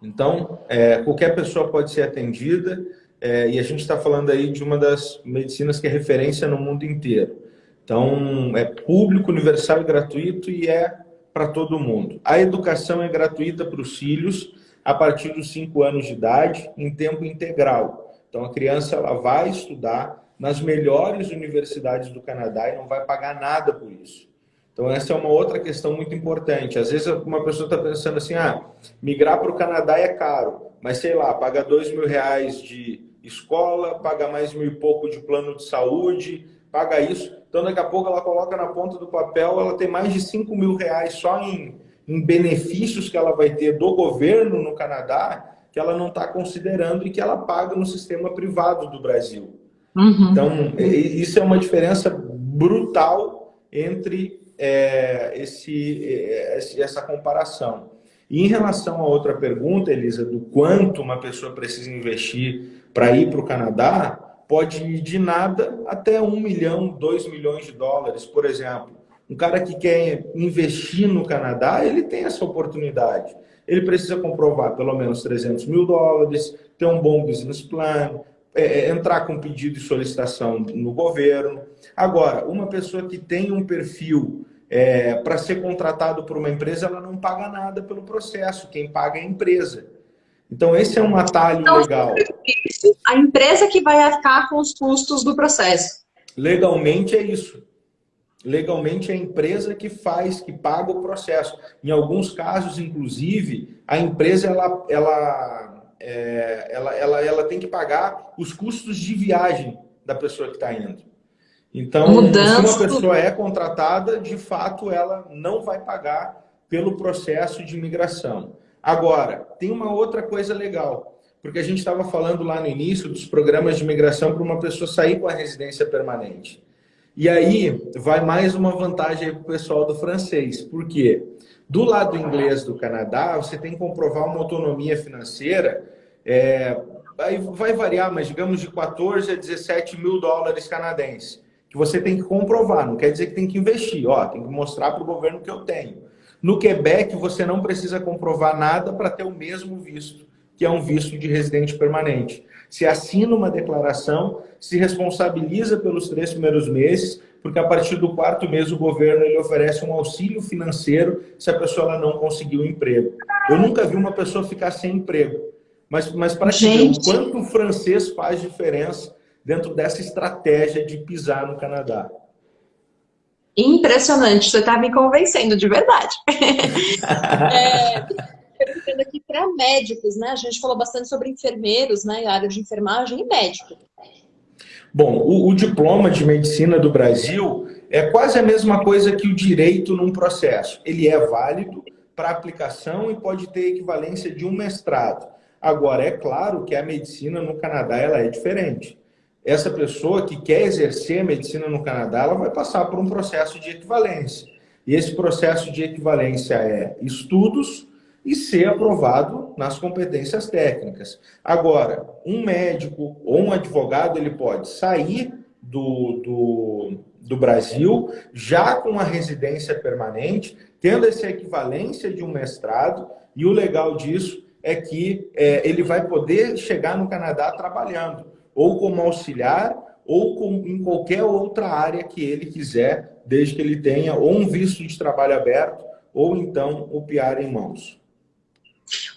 Então, é, qualquer pessoa pode ser atendida é, e a gente está falando aí de uma das medicinas que é referência no mundo inteiro. Então, é público, universal e gratuito e é para todo mundo. A educação é gratuita para os filhos a partir dos 5 anos de idade, em tempo integral. Então, a criança ela vai estudar nas melhores universidades do Canadá e não vai pagar nada por isso. Então, essa é uma outra questão muito importante. Às vezes, uma pessoa está pensando assim, ah, migrar para o Canadá é caro, mas sei lá, paga dois mil reais de escola, paga mais mil e pouco de plano de saúde, paga isso. Então, daqui a pouco, ela coloca na ponta do papel, ela tem mais de 5 mil reais só em, em benefícios que ela vai ter do governo no Canadá, que ela não está considerando e que ela paga no sistema privado do Brasil. Uhum. Então, isso é uma diferença brutal entre é, esse, é, essa comparação. E em relação a outra pergunta, Elisa, do quanto uma pessoa precisa investir para ir para o Canadá, pode ir de nada até um milhão, dois milhões de dólares, por exemplo. Um cara que quer investir no Canadá, ele tem essa oportunidade. Ele precisa comprovar pelo menos 300 mil dólares, ter um bom business plan, é, é, entrar com pedido de solicitação no governo. Agora, uma pessoa que tem um perfil é, para ser contratado por uma empresa, ela não paga nada pelo processo, quem paga é a empresa. Então, esse é um atalho então, legal. A empresa que vai arcar com os custos do processo. Legalmente é isso. Legalmente é a empresa que faz, que paga o processo. Em alguns casos, inclusive, a empresa ela, ela, é, ela, ela, ela tem que pagar os custos de viagem da pessoa que está indo. Então, Mudança. se uma pessoa é contratada, de fato, ela não vai pagar pelo processo de imigração. Agora, tem uma outra coisa legal, porque a gente estava falando lá no início dos programas de imigração para uma pessoa sair com a residência permanente. E aí vai mais uma vantagem para o pessoal do francês. Por quê? Do lado inglês do Canadá, você tem que comprovar uma autonomia financeira. É, vai variar, mas digamos de 14 a 17 mil dólares canadenses. Que você tem que comprovar, não quer dizer que tem que investir. Ó, tem que mostrar para o governo que eu tenho. No Quebec, você não precisa comprovar nada para ter o mesmo visto, que é um visto de residente permanente se assina uma declaração, se responsabiliza pelos três primeiros meses, porque a partir do quarto mês o governo ele oferece um auxílio financeiro se a pessoa não conseguiu um emprego. Eu nunca vi uma pessoa ficar sem emprego, mas, mas para ver o quanto o francês faz diferença dentro dessa estratégia de pisar no Canadá. Impressionante, você está me convencendo de verdade. *laughs* é, perguntando aqui para médicos, né? A gente falou bastante sobre enfermeiros, né? A área de enfermagem e médico. Bom, o, o, diploma de medicina do Brasil é quase a mesma coisa que o direito num processo. Ele é válido para aplicação e pode ter equivalência de um mestrado. Agora, é claro que a medicina no Canadá ela é diferente. Essa pessoa que quer exercer medicina no Canadá, ela vai passar por um processo de equivalência. E esse processo de equivalência é estudos, e ser aprovado nas competências técnicas. Agora, um médico ou um advogado, ele pode sair do, do, do Brasil já com a residência permanente, tendo essa equivalência de um mestrado, e o legal disso é que é, ele vai poder chegar no Canadá trabalhando, ou como auxiliar, ou com, em qualquer outra área que ele quiser, desde que ele tenha ou um visto de trabalho aberto, ou então o PR em mãos.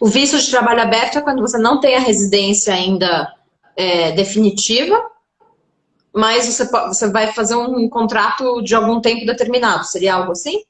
O visto de trabalho aberto é quando você não tem a residência ainda é, definitiva, mas você, você vai fazer um contrato de algum tempo determinado. Seria algo assim?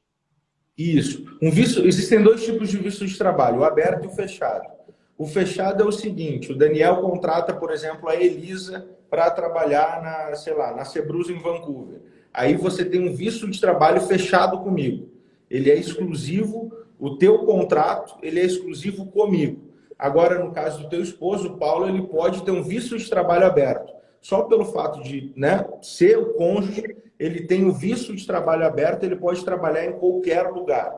Isso. Um visto, existem dois tipos de visto de trabalho, o aberto e o fechado. O fechado é o seguinte, o Daniel contrata, por exemplo, a Elisa para trabalhar na, sei lá, na Cebrus em Vancouver. Aí você tem um visto de trabalho fechado comigo. Ele é exclusivo o teu contrato ele é exclusivo comigo. Agora, no caso do teu esposo, Paulo, ele pode ter um visto de trabalho aberto. Só pelo fato de né, ser o cônjuge, ele tem o visto de trabalho aberto, ele pode trabalhar em qualquer lugar.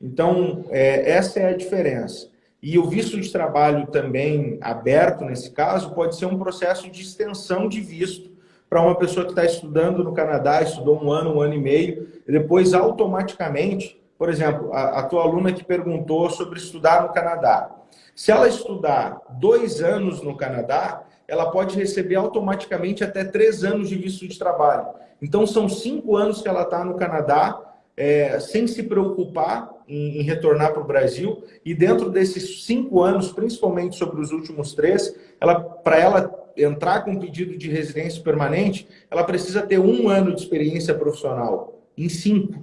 Então, é, essa é a diferença. E o visto de trabalho também aberto, nesse caso, pode ser um processo de extensão de visto para uma pessoa que está estudando no Canadá, estudou um ano, um ano e meio, e depois automaticamente por exemplo, a, a tua aluna que perguntou sobre estudar no Canadá. Se ela estudar dois anos no Canadá, ela pode receber automaticamente até três anos de visto de trabalho. Então, são cinco anos que ela está no Canadá, é, sem se preocupar em, em retornar para o Brasil. E dentro desses cinco anos, principalmente sobre os últimos três, ela, para ela entrar com pedido de residência permanente, ela precisa ter um ano de experiência profissional, em cinco.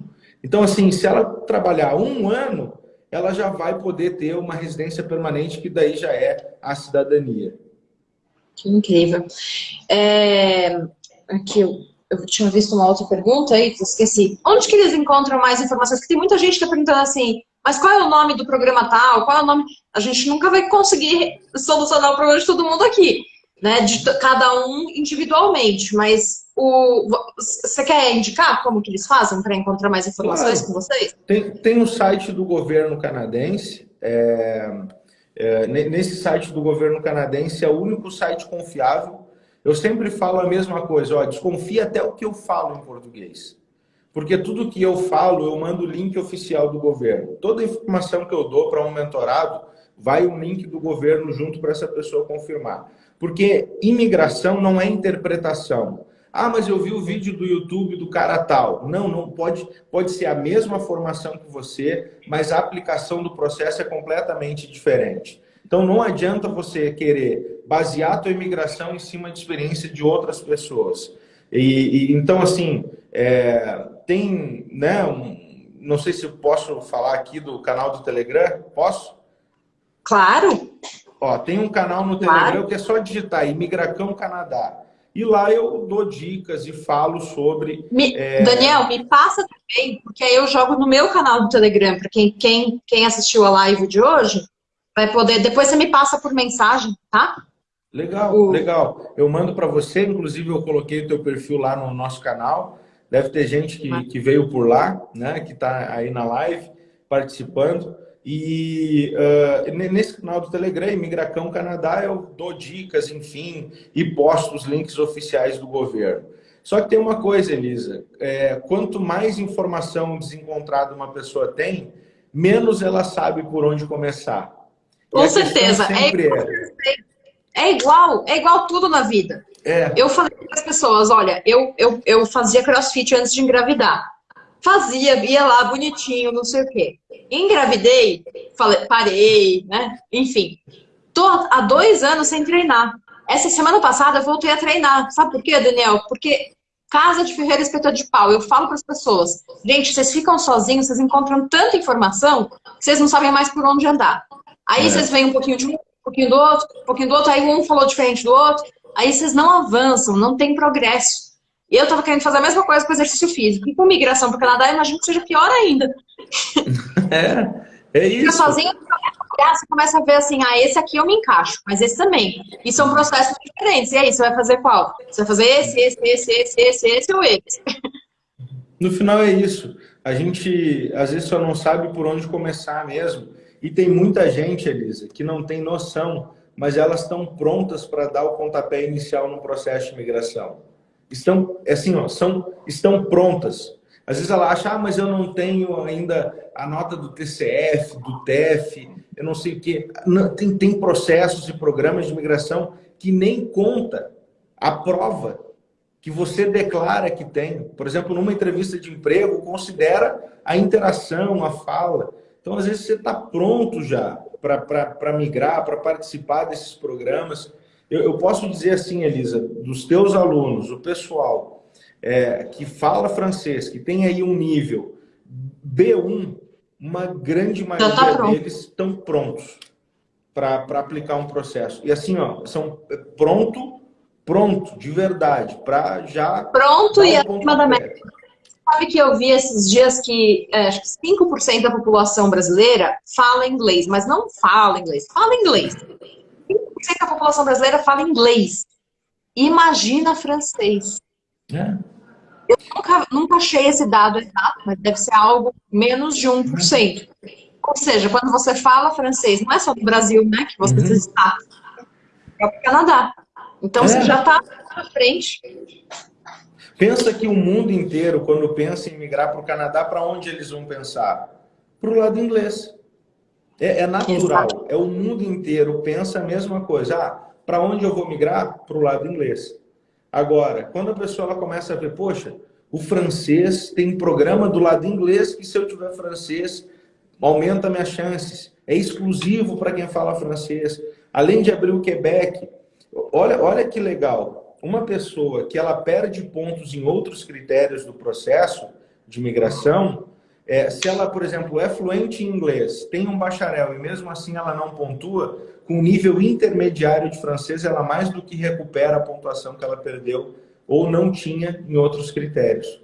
Então, assim, se ela trabalhar um ano, ela já vai poder ter uma residência permanente, que daí já é a cidadania. Que incrível. É, aqui, eu, tinha visto uma outra pergunta aí, esqueci. Onde que eles encontram mais informações? Porque tem muita gente que está perguntando assim, mas qual é o nome do programa tal? Qual é o nome? A gente nunca vai conseguir solucionar o problema de todo mundo aqui, né? De cada um individualmente, mas o, você quer indicar como que eles fazem para encontrar mais informações claro. com vocês? Tem, tem um site do governo canadense, é, é, nesse site do governo canadense é o único site confiável. Eu sempre falo a mesma coisa, ó, desconfia até o que eu falo em português. Porque tudo que eu falo, eu mando o link oficial do governo. Toda informação que eu dou para um mentorado, vai um link do governo junto para essa pessoa confirmar. Porque imigração não é interpretação. Ah, mas eu vi o vídeo do YouTube do cara tal. Não, não pode, pode ser a mesma formação que você, mas a aplicação do processo é completamente diferente. Então não adianta você querer basear a tua imigração em cima de experiência de outras pessoas. E, e então assim, é, tem, né, um, não sei se eu posso falar aqui do canal do Telegram, posso? Claro. Ó, tem um canal no Telegram claro. que é só digitar Imigracão Canadá. E lá eu dou dicas e falo sobre... Me, é... Daniel, me passa também, porque aí eu jogo no meu canal do Telegram, para quem, quem, quem assistiu a live de hoje, vai poder... Depois você me passa por mensagem, tá? Legal, o... legal. Eu mando para você, inclusive eu coloquei o teu perfil lá no nosso canal. Deve ter gente que, que veio por lá, né, que está aí na live participando. E uh, nesse canal do Telegram, Imigracão Canadá, eu dou dicas, enfim, e posto os links oficiais do governo. Só que tem uma coisa, Elisa, é, quanto mais informação desencontrada uma pessoa tem, menos ela sabe por onde começar. Com certeza. É igual, é. é igual, é igual tudo na vida. É. Eu falei para as pessoas, olha, eu, eu, eu fazia crossfit antes de engravidar. Fazia, ia lá bonitinho, não sei o quê. Engravidei, falei, parei, né? Enfim. Tô há dois anos sem treinar. Essa semana passada eu voltei a treinar. Sabe por quê, Daniel? Porque casa de ferreiro espeto de pau. Eu falo para as pessoas, gente, vocês ficam sozinhos, vocês encontram tanta informação que vocês não sabem mais por onde andar. Aí é. vocês veem um pouquinho de um, um pouquinho do outro, um pouquinho do outro, aí um falou diferente do outro, aí vocês não avançam, não tem progresso. Eu estava querendo fazer a mesma coisa com exercício físico. E com migração para o Canadá, eu imagino que seja pior ainda. *laughs* É, é isso. Fica sozinho, você começa a ver assim, ah, esse aqui eu me encaixo, mas esse também. E são processos diferentes. E aí, você vai fazer qual? Você vai fazer esse, esse, esse, esse, esse, esse ou esse? No final é isso. A gente, às vezes, só não sabe por onde começar mesmo. E tem muita gente, Elisa, que não tem noção, mas elas estão prontas para dar o pontapé inicial no processo de migração. Estão, assim, ó, são, estão prontas. Às vezes ela acha, ah, mas eu não tenho ainda a nota do TCF, do TEF, eu não sei o quê. Não, tem, tem processos e programas de migração que nem conta a prova que você declara que tem. Por exemplo, numa entrevista de emprego, considera a interação, a fala. Então, às vezes, você está pronto já para migrar, para participar desses programas. Eu, eu, posso dizer assim, Elisa, dos teus alunos, o pessoal é, que fala francês, que tem aí um nível B1, uma grande tá maioria tá deles estão prontos para aplicar um processo. E assim, ó, são é, pronto, pronto, de verdade, para já... Pronto e acima da média. Sabe que eu vi esses dias que é, acho que 5% da população brasileira fala inglês, mas não fala inglês, fala inglês. 5% da população brasileira fala inglês. Imagina francês. É. Eu nunca, nunca achei esse dado exato, mas deve ser algo menos de 1%. Ou seja, quando você fala francês, não é só no Brasil, né, que você uhum. está, é o Canadá. Então é. você já está na frente. Pensa que o mundo inteiro, quando pensa em migrar para o Canadá, para onde eles vão pensar? Para o lado inglês. É, é natural. Exato. É o mundo inteiro pensa a mesma coisa. Ah, para onde eu vou migrar? Para o lado inglês. Agora, quando a pessoa ela começa a ver, poxa, o francês tem programa do lado inglês que se eu tiver francês, aumenta minhas chances. É exclusivo para quem fala francês. Além de abrir o Quebec, olha, olha que legal uma pessoa que ela perde pontos em outros critérios do processo de migração, é, se ela, por exemplo, é fluente em inglês, tem um bacharel e mesmo assim ela não pontua, com nível intermediário de francês, ela mais do que recupera a pontuação que ela perdeu ou não tinha em outros critérios.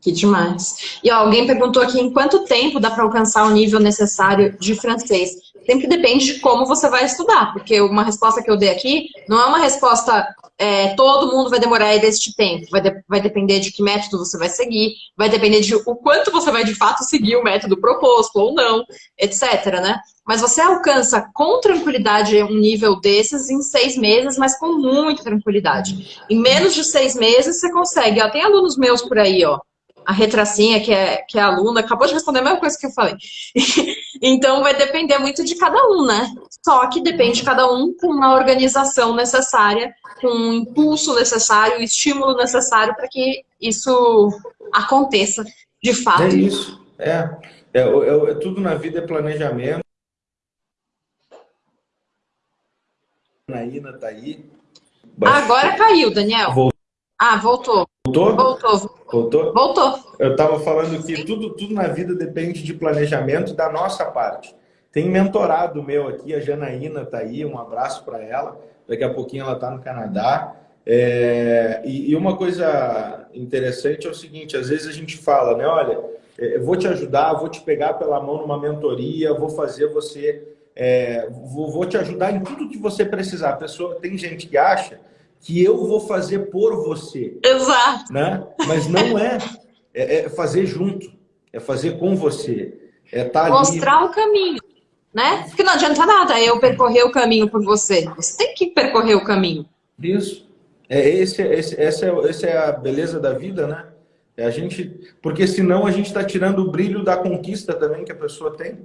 Que demais. E ó, alguém perguntou aqui em quanto tempo dá para alcançar o nível necessário de francês. Sempre depende de como você vai estudar, porque uma resposta que eu dei aqui não é uma resposta é, todo mundo vai demorar este tempo. Vai, de, vai depender de que método você vai seguir, vai depender de o quanto você vai de fato seguir o método proposto ou não, etc. Né? Mas você alcança com tranquilidade um nível desses em seis meses, mas com muita tranquilidade. Em menos de seis meses você consegue. Ó, tem alunos meus por aí, ó a retracinha, que é, que é aluna, acabou de responder a mesma coisa que eu falei. *laughs* então, vai depender muito de cada um, né? Só que depende de cada um com uma organização necessária, com um impulso necessário, o estímulo necessário para que isso aconteça de fato. É isso, é. É, é, é tudo na vida é planejamento. Naína tá aí. Agora caiu, Daniel. Voltou. Ah, voltou. Voltou? Voltou. Voltou? Voltou. Eu estava falando que tudo, tudo na vida depende de planejamento da nossa parte. Tem mentorado meu aqui, a Janaína está aí, um abraço para ela. Daqui a pouquinho ela está no Canadá. É, e, e, uma coisa interessante é o seguinte, às vezes a gente fala, né? Olha, é, eu vou te ajudar, vou te pegar pela mão numa mentoria, vou fazer você... É, vou, vou te ajudar em tudo que você precisar. A pessoa, tem gente que acha que eu vou fazer por você. Exato. Né? Mas não é. É, é fazer junto. É fazer com você. É tá Mostrar ali. o caminho. Né? Porque não adianta nada eu percorrer o caminho por você. Você tem que percorrer o caminho. Isso. É, esse, esse, essa, é, essa é a beleza da vida, né? É a gente, porque senão a gente está tirando o brilho da conquista também que a pessoa tem.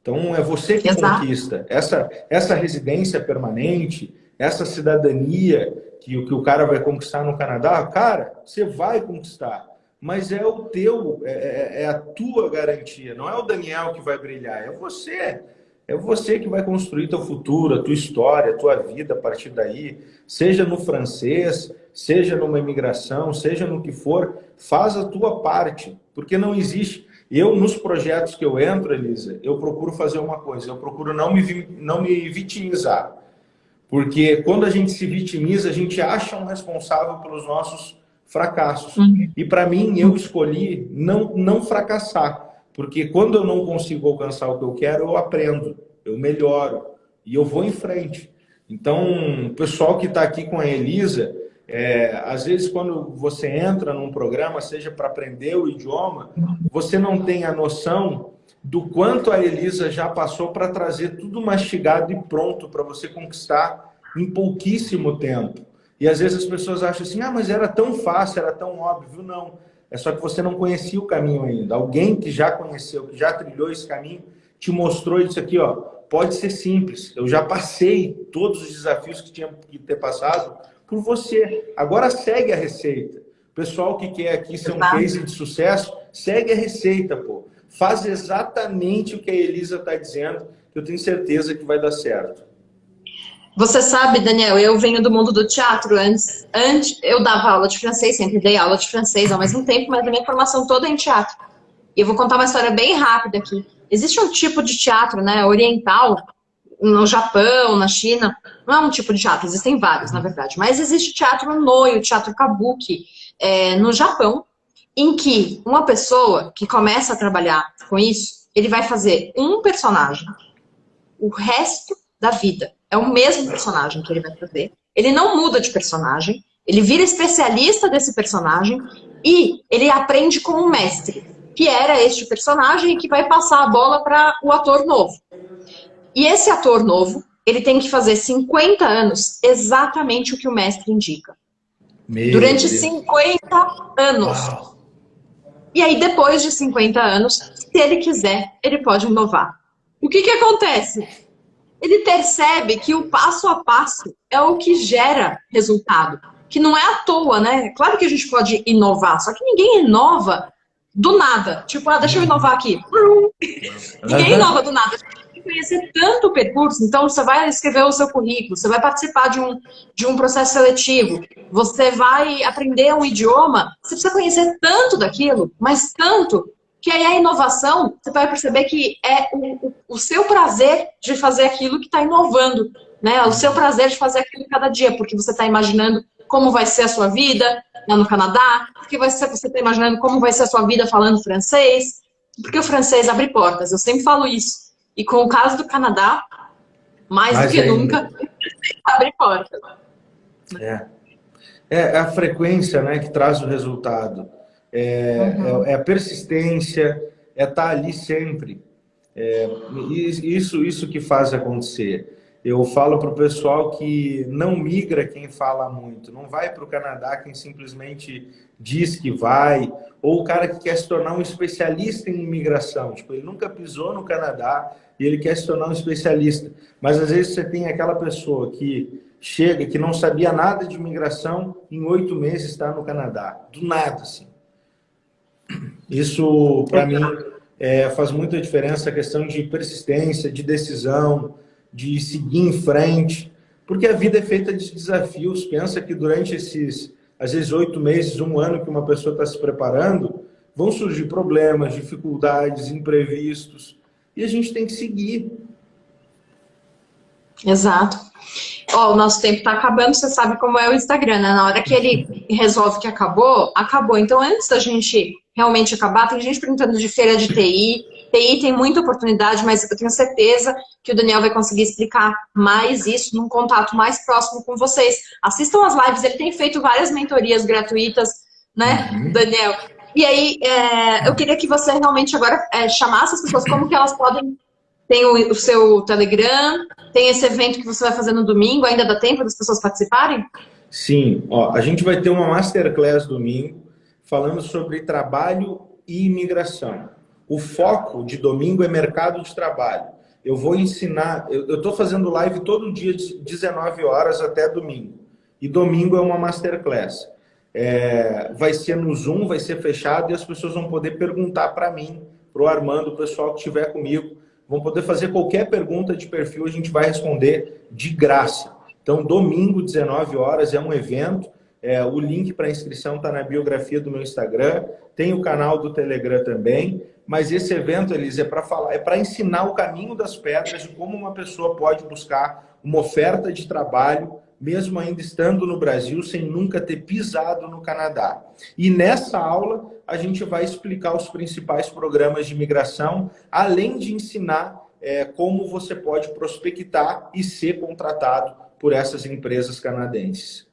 Então é você que Exato. conquista. Essa, essa residência permanente, essa cidadania que, que o cara vai conquistar no Canadá, cara, você vai conquistar. Mas é o teu, é, é, é a tua garantia. Não é o Daniel que vai brilhar, é você. É você que vai construir teu futuro, a tua história, a tua vida a partir daí. Seja no francês, seja numa imigração, seja no que for, faz a tua parte. Porque não existe... Eu, nos projetos que eu entro, Elisa, eu procuro fazer uma coisa. Eu procuro não me, não me vitimizar. Porque quando a gente se vitimiza, a gente acha um responsável pelos nossos fracassos. Uhum. E para mim, eu escolhi não, não fracassar. Porque quando eu não consigo alcançar o que eu quero, eu aprendo, eu melhoro e eu vou em frente. Então, o pessoal que está aqui com a Elisa, é, às vezes quando você entra num programa, seja para aprender o idioma, você não tem a noção do quanto a Elisa já passou para trazer tudo mastigado e pronto para você conquistar em pouquíssimo tempo. E às vezes as pessoas acham assim, ah, mas era tão fácil, era tão óbvio. Não, é só que você não conhecia o caminho ainda. Alguém que já conheceu, que já trilhou esse caminho, te mostrou isso aqui, ó. Pode ser simples. Eu já passei todos os desafios que tinha que ter passado por você. Agora segue a receita. O pessoal que quer aqui ser um case de sucesso, segue a receita, pô faz exatamente o que a Elisa está dizendo, que eu tenho certeza que vai dar certo. Você sabe, Daniel, eu venho do mundo do teatro. Antes, antes eu dava aula de francês, sempre dei aula de francês ao mesmo tempo, mas a minha formação toda é em teatro. E eu vou contar uma história bem rápida aqui. Existe um tipo de teatro, né, oriental, no Japão, na China, não é um tipo de teatro, existem vários, na verdade, mas existe teatro noi, o teatro kabuki, é, no Japão, em que uma pessoa que começa a trabalhar com isso, ele vai fazer um personagem o resto da vida. É o mesmo personagem que ele vai fazer. Ele não muda de personagem, ele vira especialista desse personagem e ele aprende com um mestre, que era este personagem e que vai passar a bola para o ator novo. E esse ator novo, ele tem que fazer 50 anos exatamente o que o mestre indica. Meu Durante Deus. 50 anos. Uau. E aí, depois de 50 anos, se ele quiser, ele pode inovar. O que, que acontece? Ele percebe que o passo a passo é o que gera resultado. Que não é à toa, né? Claro que a gente pode inovar, só que ninguém inova do nada. Tipo, ah, deixa eu inovar aqui. Ninguém inova do nada conhecer tanto o percurso, então você vai escrever o seu currículo, você vai participar de um, de um processo seletivo, você vai aprender um idioma, você precisa conhecer tanto daquilo, mas tanto, que aí a inovação, você vai perceber que é o, o, seu prazer de fazer aquilo que está inovando, né? O seu prazer de fazer aquilo cada dia, porque você está imaginando como vai ser a sua vida lá no Canadá, porque você está imaginando como vai ser a sua vida falando francês, porque o francês abre portas, eu sempre falo isso. E com o caso do Canadá, mais Mas do que ainda. nunca, *laughs* abre portas. É. é a frequência né, que traz o resultado. É, uhum. é, é a persistência, é estar tá ali sempre. É, isso, isso que faz acontecer. Eu falo para o pessoal que não migra quem fala muito, não vai para o Canadá quem simplesmente diz que vai, ou o cara que quer se tornar um especialista em imigração. Tipo, ele nunca pisou no Canadá e ele quer se tornar um especialista. Mas às vezes você tem aquela pessoa que chega, que não sabia nada de imigração, em oito meses está no Canadá. Do nada, assim. Isso, para mim, é, faz muita diferença a questão de persistência, de decisão, de seguir em frente, porque a vida é feita de desafios. Pensa que durante esses, às vezes, oito meses, um ano que uma pessoa está se preparando, vão surgir problemas, dificuldades, imprevistos, e a gente tem que seguir. Exato. Ó, o nosso tempo está acabando, você sabe como é o Instagram, né? Na hora que ele resolve que acabou, acabou. Então, antes da gente realmente acabar, tem gente perguntando de feira de TI, TI tem muita oportunidade, mas eu tenho certeza que o Daniel vai conseguir explicar mais isso num contato mais próximo com vocês. Assistam as lives, ele tem feito várias mentorias gratuitas, né, uhum. Daniel? E aí, é, eu queria que você realmente agora é, chamasse as pessoas, como que elas podem... Tem o, o seu Telegram, tem esse evento que você vai fazer no domingo, ainda dá tempo das pessoas participarem? Sim, ó, a gente vai ter uma Masterclass domingo, falando sobre trabalho e imigração. O foco de domingo é mercado de trabalho. Eu vou ensinar, eu estou fazendo live todo dia de 19 horas até domingo. E domingo é uma masterclass. É, vai ser no Zoom, vai ser fechado e as pessoas vão poder perguntar para mim, para o Armando, o pessoal que estiver comigo, vão poder fazer qualquer pergunta de perfil, a gente vai responder de graça. Então, domingo, 19 horas, é um evento. É, o link para inscrição está na biografia do meu Instagram. Tem o canal do Telegram também mas esse evento, Elise, é para falar, é para ensinar o caminho das pedras de como uma pessoa pode buscar uma oferta de trabalho, mesmo ainda estando no Brasil, sem nunca ter pisado no Canadá. E nessa aula, a gente vai explicar os principais programas de imigração, além de ensinar é, como você pode prospectar e ser contratado por essas empresas canadenses.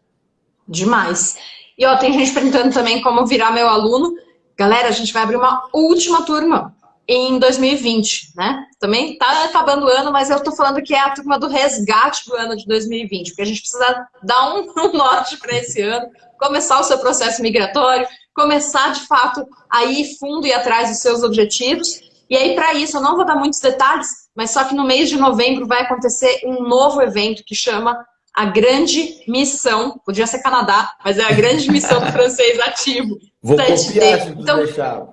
Demais. E ó, tem gente perguntando também como virar meu aluno. Galera, a gente vai abrir uma última turma em 2020, né? Também tá acabando o ano, mas eu tô falando que é a turma do resgate do ano de 2020, porque a gente precisa dar um, *laughs* norte para esse ano, começar o seu processo migratório, começar de fato a ir fundo e atrás dos seus objetivos. E aí, para isso, eu não vou dar muitos detalhes, mas só que no mês de novembro vai acontecer um novo evento que chama a grande missão, podia ser Canadá, mas é a grande missão do francês ativo. Vou copiar se então, deixar.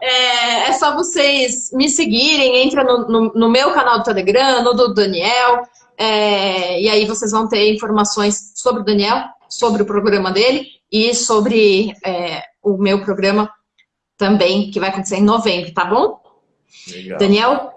É, é, é, só vocês me seguirem, entra no, no, no, meu canal do Telegram, no do Daniel, é, e aí vocês vão ter informações sobre o Daniel, sobre o programa dele e sobre é, o meu programa também, que vai acontecer em novembro, tá bom? Legal. Daniel,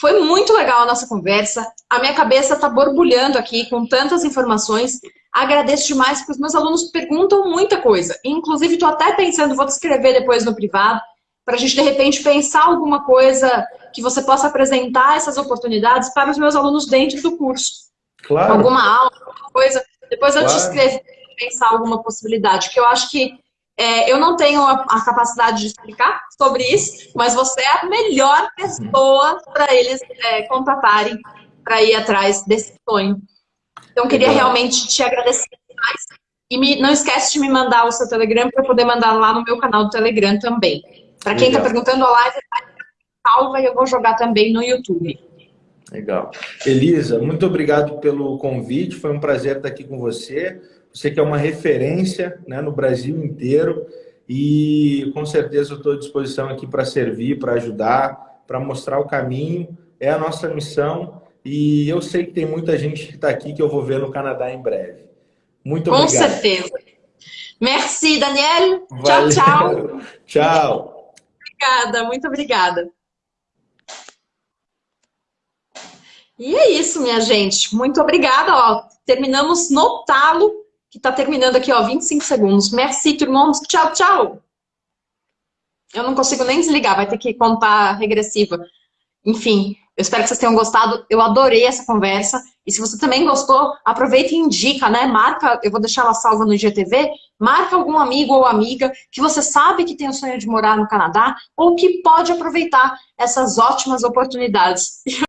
foi muito legal a nossa conversa. A minha cabeça está borbulhando aqui com tantas informações. Agradeço demais, porque os meus alunos perguntam muita coisa. Inclusive, estou até pensando, vou te escrever depois no privado, para a gente, de repente, pensar alguma coisa que você possa apresentar essas oportunidades para os meus alunos dentro do curso. Claro. Alguma aula, alguma coisa. Depois eu claro. te escrevo, pensar alguma possibilidade, que eu acho que é, eu não tenho a, a, capacidade de explicar sobre isso, mas você é a melhor pessoa para eles é, contatarem para ir atrás desse sonho. Então, queria realmente te agradecer mais. E me, não esquece de me mandar o seu Telegram para poder mandar lá no meu canal do Telegram também. Para quem está perguntando, a live está salva e eu vou jogar também no YouTube. Legal. Elisa, muito obrigado pelo convite. Foi um prazer estar aqui com você. Você que é uma referência né, no Brasil inteiro e com certeza eu estou à disposição aqui para servir, para ajudar, para mostrar o caminho. É a nossa missão e eu sei que tem muita gente que está aqui que eu vou ver no Canadá em breve. Muito obrigado. Com certeza. Merci, Daniel. Valeu. Tchau, tchau. *laughs* tchau. Obrigada, muito obrigada. E é isso, minha gente. Muito obrigada. Ó, terminamos no talo, que está terminando aqui, ó, 25 segundos. Merci, irmãos. Tchau, tchau. Eu não consigo nem desligar, vai ter que contar regressiva. Enfim, eu espero que vocês tenham gostado. Eu adorei essa conversa. E se você também gostou, aproveita e indica, né? Marca, eu vou deixar ela salva no IGTV. Marca algum amigo ou amiga que você sabe que tem o sonho de morar no Canadá ou que pode aproveitar essas ótimas oportunidades. *laughs*